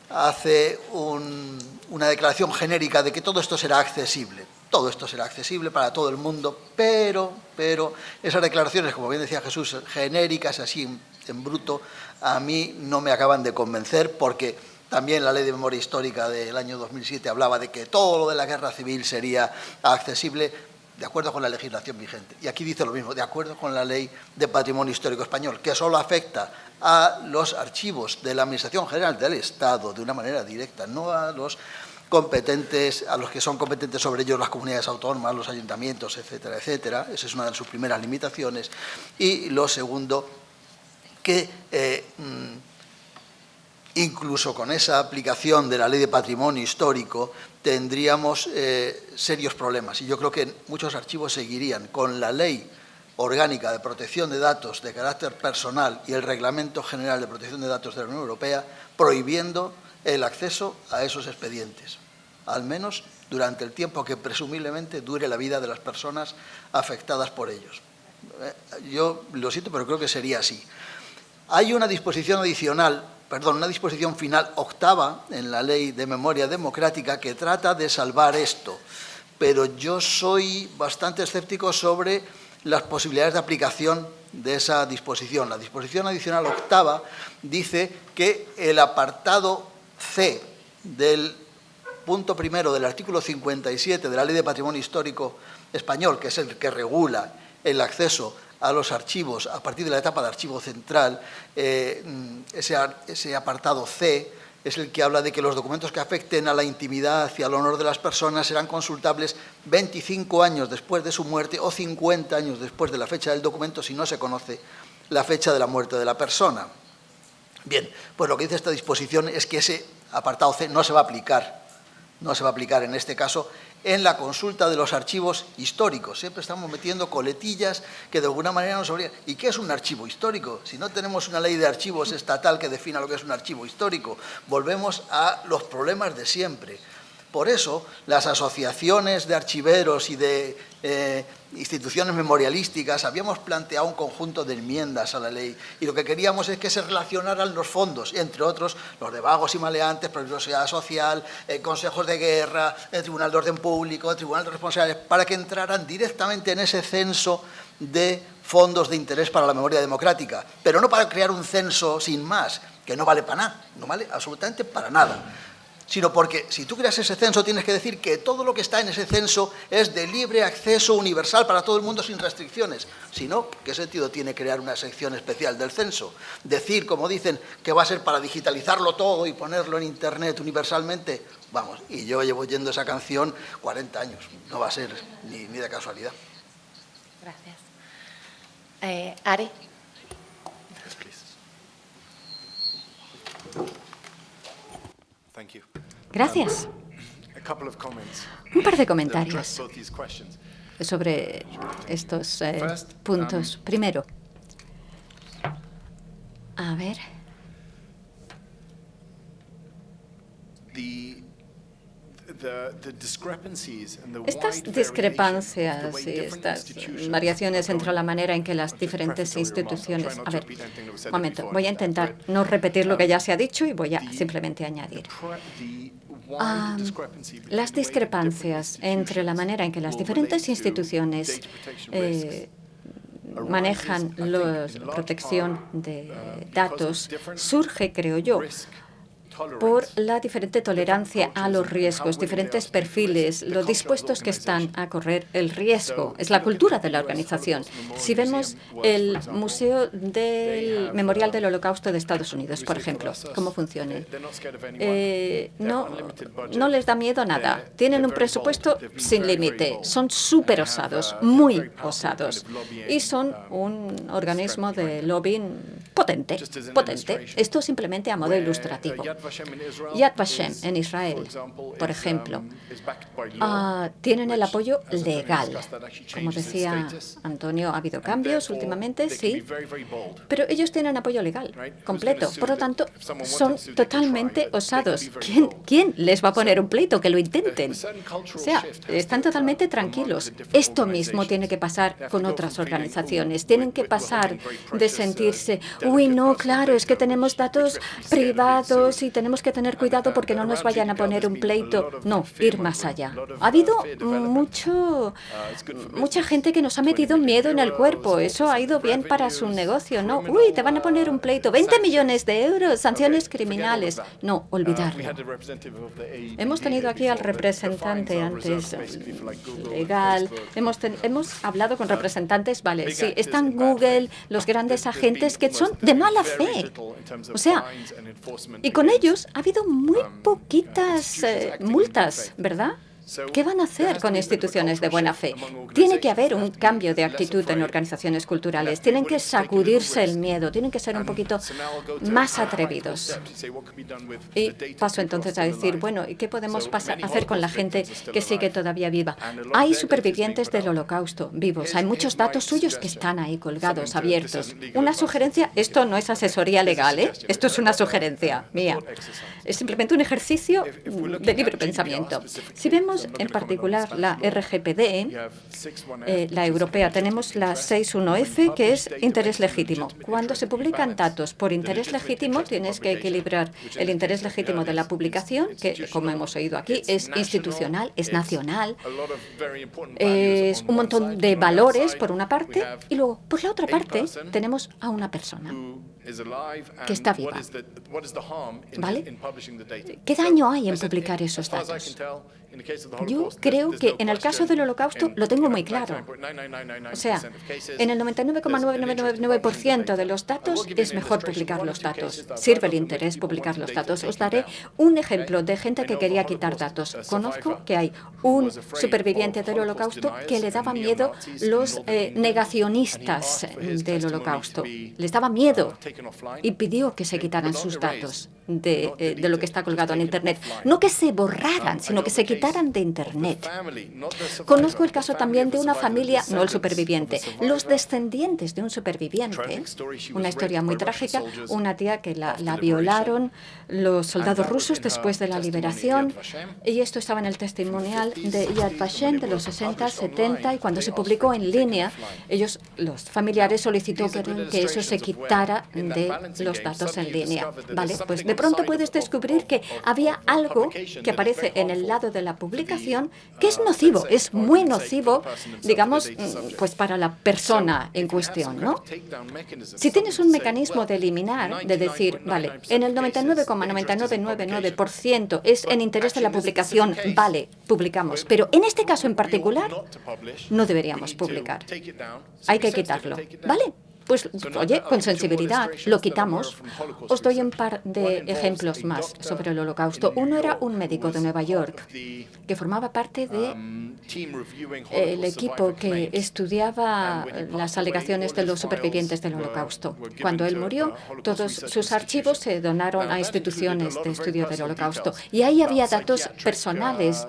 hace una declaración genérica de que todo esto será accesible. Todo esto será accesible para todo el mundo, pero, pero esas declaraciones, como bien decía Jesús, genéricas, así en, bruto, a mí no me acaban de convencer porque también la ley de memoria histórica del año 2007 hablaba de que todo lo de la guerra civil sería accesible de acuerdo con la legislación vigente. Y aquí dice lo mismo, de acuerdo con la ley de patrimonio histórico español, que solo afecta a los archivos de la Administración General del Estado de una manera directa, no a los competentes, a los que son competentes sobre ellos las comunidades autónomas, los ayuntamientos, etcétera, etcétera. Esa es una de sus primeras limitaciones. Y lo segundo, que eh, mm, incluso con esa aplicación de la ley de patrimonio histórico tendríamos eh, serios problemas. Y yo creo que muchos archivos seguirían con la ley orgánica de protección de datos de carácter personal y el Reglamento General de Protección de Datos de la Unión Europea prohibiendo el acceso a esos expedientes al menos durante el tiempo que presumiblemente dure la vida de las personas afectadas por ellos. Eh, yo lo siento, pero creo que sería así. Hay una disposición adicional, perdón, una disposición final octava en la Ley de Memoria Democrática que trata de salvar esto, pero yo soy bastante escéptico sobre las posibilidades de aplicación de esa disposición. La disposición adicional octava dice que el apartado C del punto primero del artículo 57 de la Ley de Patrimonio Histórico Español, que es el que regula el acceso a los archivos a partir de la etapa de archivo central, eh, ese, ese, apartado C es el que habla de que los documentos que afecten a la intimidad y al honor de las personas serán consultables 25 años después de su muerte o 50 años después de la fecha del documento si no se conoce la fecha de la muerte de la persona. Bien, pues lo que dice esta disposición es que ese apartado C no se va a aplicar no se va a aplicar en este caso en la consulta de los archivos históricos. Siempre estamos metiendo coletillas que de alguna manera nos obligan. ¿Y qué es un archivo histórico? Si no tenemos una ley de archivos estatal que defina lo que es un archivo histórico, volvemos a los problemas de siempre. Por eso, las asociaciones de archiveros y de eh, instituciones memorialísticas habíamos planteado un conjunto de enmiendas a la ley y lo que queríamos es que se relacionaran los fondos, entre otros los de vagos y maleantes, peligrosidad social, eh, consejos de guerra, el Tribunal de Orden Público, el Tribunal de Responsables, para que entraran directamente en ese censo de fondos de interés para la memoria democrática, pero no para crear un censo sin más, que no vale para nada, no vale absolutamente para nada sino porque si tú creas ese censo tienes que decir que todo lo que está en ese censo es de libre acceso universal para todo el mundo sin restricciones. Si no, ¿qué sentido tiene crear una sección especial del censo? Decir, como dicen, que va a ser para digitalizarlo todo y ponerlo en Internet universalmente, vamos, y yo llevo oyendo esa canción 40 años, no va a ser ni, de casualidad. Gracias. Eh, Ari. Gracias. Un par de comentarios sobre estos eh, puntos. Um, Primero, a ver. Estas discrepancias y estas variaciones entre la manera en que las diferentes instituciones... A ver, un momento, voy a intentar no repetir lo que ya se ha dicho y voy a simplemente añadir. Ah, las discrepancias entre la manera en que las diferentes instituciones eh, manejan la protección de uh, datos surge, creo yo, por la diferente tolerancia a los riesgos, diferentes perfiles, lo dispuestos que están a correr el riesgo. Es la cultura de la organización. Si vemos el Museo del Memorial del Holocausto de Estados Unidos, por ejemplo, cómo funciona. Eh, no, no les da miedo nada. Tienen un presupuesto sin límite. Son súper osados, muy osados. Y son un organismo de lobbying potente, potente. Esto simplemente a modo ilustrativo. Yad Vashem en Israel, por ejemplo, uh, tienen el apoyo legal. Como decía Antonio, ha habido cambios últimamente, sí, pero ellos tienen apoyo legal completo. Por lo tanto, son totalmente osados. ¿Quién, ¿Quién les va a poner un pleito? Que lo intenten. O sea, están totalmente tranquilos. Esto mismo tiene que pasar con otras organizaciones. Tienen que pasar de sentirse, uy, no, claro, es que tenemos datos privados y tenemos que tener cuidado porque no nos vayan a poner un pleito. No, ir más allá. Ha habido mucho, mucha gente que nos ha metido miedo en el cuerpo. Eso ha ido bien para su negocio, ¿no? Uy, te van a poner un pleito. 20 millones de euros, sanciones criminales. No, olvidarlo. Hemos tenido aquí al representante antes legal. Hemos, hemos hablado con representantes, vale, sí, están Google, los grandes agentes que son de mala fe. O sea, y con ellos ha habido muy poquitas eh, multas, ¿verdad? ¿Qué van a hacer con instituciones de buena fe? Tiene que haber un cambio de actitud en organizaciones culturales. Tienen que sacudirse el miedo, tienen que ser un poquito más atrevidos. Y paso entonces a decir, bueno, ¿y qué podemos hacer con la gente que sigue todavía viva? Hay supervivientes del holocausto vivos. Hay muchos datos suyos que están ahí colgados, abiertos. Una sugerencia, esto no es asesoría legal, ¿eh? esto es una sugerencia mía. Es simplemente un ejercicio de libre pensamiento. Si vemos en particular la RGPD, eh, la europea. Tenemos la 61F, que es interés legítimo. Cuando se publican datos por interés legítimo, tienes que equilibrar el interés legítimo de la publicación, que, como hemos oído aquí, es institucional, es nacional, es un montón de valores, por una parte, y luego, por la otra parte, tenemos a una persona que está viva. ¿Vale? ¿Qué daño hay en publicar esos datos? Yo creo que en el caso del holocausto lo tengo muy claro. O sea, en el 99,999% de los datos es mejor publicar los datos. Sirve el interés publicar los datos. Os daré un ejemplo de gente que quería quitar datos. Conozco que hay un superviviente del holocausto que le daba miedo los eh, negacionistas del holocausto. Les daba miedo y pidió que se quitaran sus datos de, eh, de lo que está colgado en Internet. No que se borraran, sino que se quitaran de Internet. Conozco el caso también de una familia, no el superviviente, los descendientes de un superviviente, una historia muy trágica, una tía que la, violaron los soldados rusos después de la liberación, y esto estaba en el testimonial de Yad Vashem de los 60, 70, y cuando se publicó en línea, ellos, los familiares solicitó que eso se quitara de los datos en línea. Vale, pues de pronto puedes descubrir que había algo que aparece en el lado de la publicación que es nocivo, es muy nocivo, digamos, mm, pues para la persona en cuestión, ¿no? Si tienes un mecanismo de eliminar, de decir, vale, en el 99,9999% es en interés de la publicación, vale, publicamos, pero en este caso en particular no deberíamos publicar. Hay que quitarlo, ¿vale? Pues, oye, con sensibilidad, lo quitamos. Os doy un par de ejemplos más sobre el holocausto. Uno era un médico de Nueva York que formaba parte del de equipo que estudiaba las alegaciones de los supervivientes del holocausto. Cuando él murió, todos sus archivos se donaron a instituciones de estudio del holocausto. Y ahí había datos personales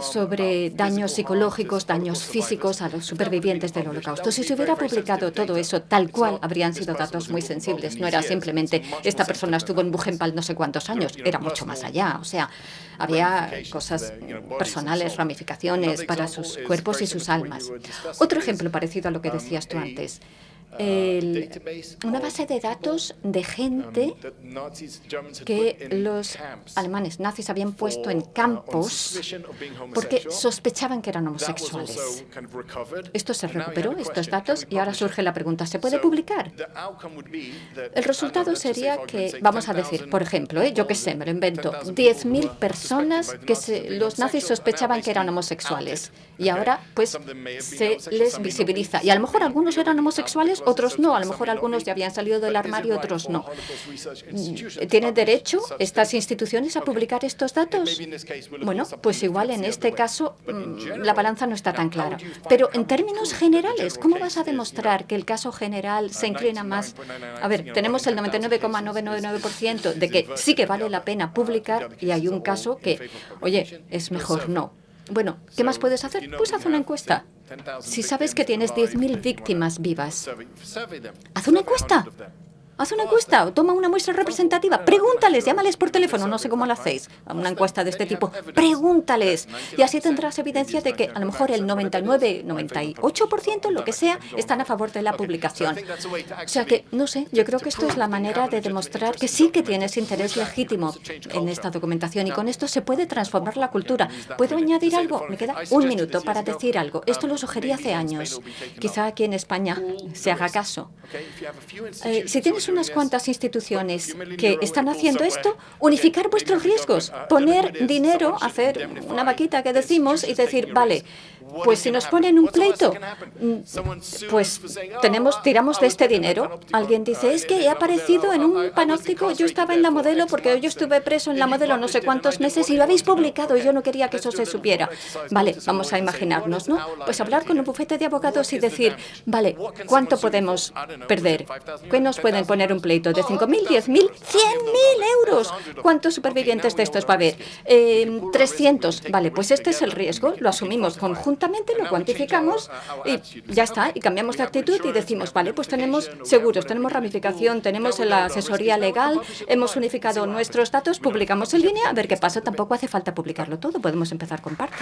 sobre daños psicológicos, daños físicos a los supervivientes del holocausto. Si se hubiera publicado todo eso tal cual habrían sido datos muy sensibles. No era simplemente esta persona estuvo en Buchenwald no sé cuántos años, era mucho más allá. O sea, había cosas personales, ramificaciones para sus cuerpos y sus almas. Otro ejemplo parecido a lo que decías tú antes. El, una base de datos de gente que los alemanes nazis habían puesto en campos porque sospechaban que eran homosexuales. Esto se recuperó, estos datos, y ahora surge la pregunta, ¿se puede publicar? El resultado sería que, vamos a decir, por ejemplo, ¿eh? yo qué sé, me lo invento, 10.000 personas que los nazis sospechaban que eran homosexuales y ahora pues se les visibiliza. Y a lo mejor algunos eran homosexuales, otros no. A lo mejor algunos ya habían salido del armario, otros no. Mm, ¿Tienen derecho estas instituciones a publicar estos datos? Bueno, pues igual en este caso mm, la balanza no está tan clara. Pero en términos generales, ¿cómo vas a demostrar que el caso general se inclina más? A ver, tenemos el 99,999% de que sí que vale la pena publicar y hay un caso que, oye, es mejor no. Bueno, ¿qué más puedes hacer? Pues haz una encuesta. Si sabes que tienes 10.000 víctimas vivas, haz una encuesta. Haz una encuesta o toma una muestra representativa. Pregúntales, llámales por teléfono, no sé cómo lo hacéis. Una encuesta de este tipo. Pregúntales. Y así tendrás evidencia de que a lo mejor el 99, 98%, lo que sea, están a favor de la publicación. O sea que, no sé, yo creo que esto es la manera de demostrar que sí que tienes interés legítimo en esta documentación y con esto se puede transformar la cultura. ¿Puedo añadir algo? Me queda un minuto para decir algo. Esto lo sugerí hace años. Quizá aquí en España se haga caso. Eh, si tienes unas cuantas instituciones que están haciendo esto, unificar vuestros riesgos, poner dinero, hacer una vaquita que decimos y decir, vale, pues si nos ponen un pleito, mm, pues tenemos, tiramos de este dinero. Alguien dice, es que he aparecido en un panóptico, yo estaba en la modelo porque yo estuve preso en la modelo no sé cuántos meses y lo habéis publicado y yo no quería que eso se supiera. Vale, vamos a imaginarnos, ¿no? Pues hablar con un bufete de abogados y decir, vale, ¿cuánto podemos perder? ¿Qué nos pueden poner un pleito? ¿De 5.000, 10.000, 100.000 euros? ¿Cuántos supervivientes de estos va a haber? 300. Eh, vale, pues este es el riesgo, lo asumimos conjuntamente lo cuantificamos y ya está, y cambiamos de actitud y decimos, vale, pues tenemos seguros, tenemos ramificación, tenemos la asesoría legal, hemos unificado nuestros datos, publicamos en línea, a ver qué pasa, tampoco hace falta publicarlo todo, podemos empezar con parte.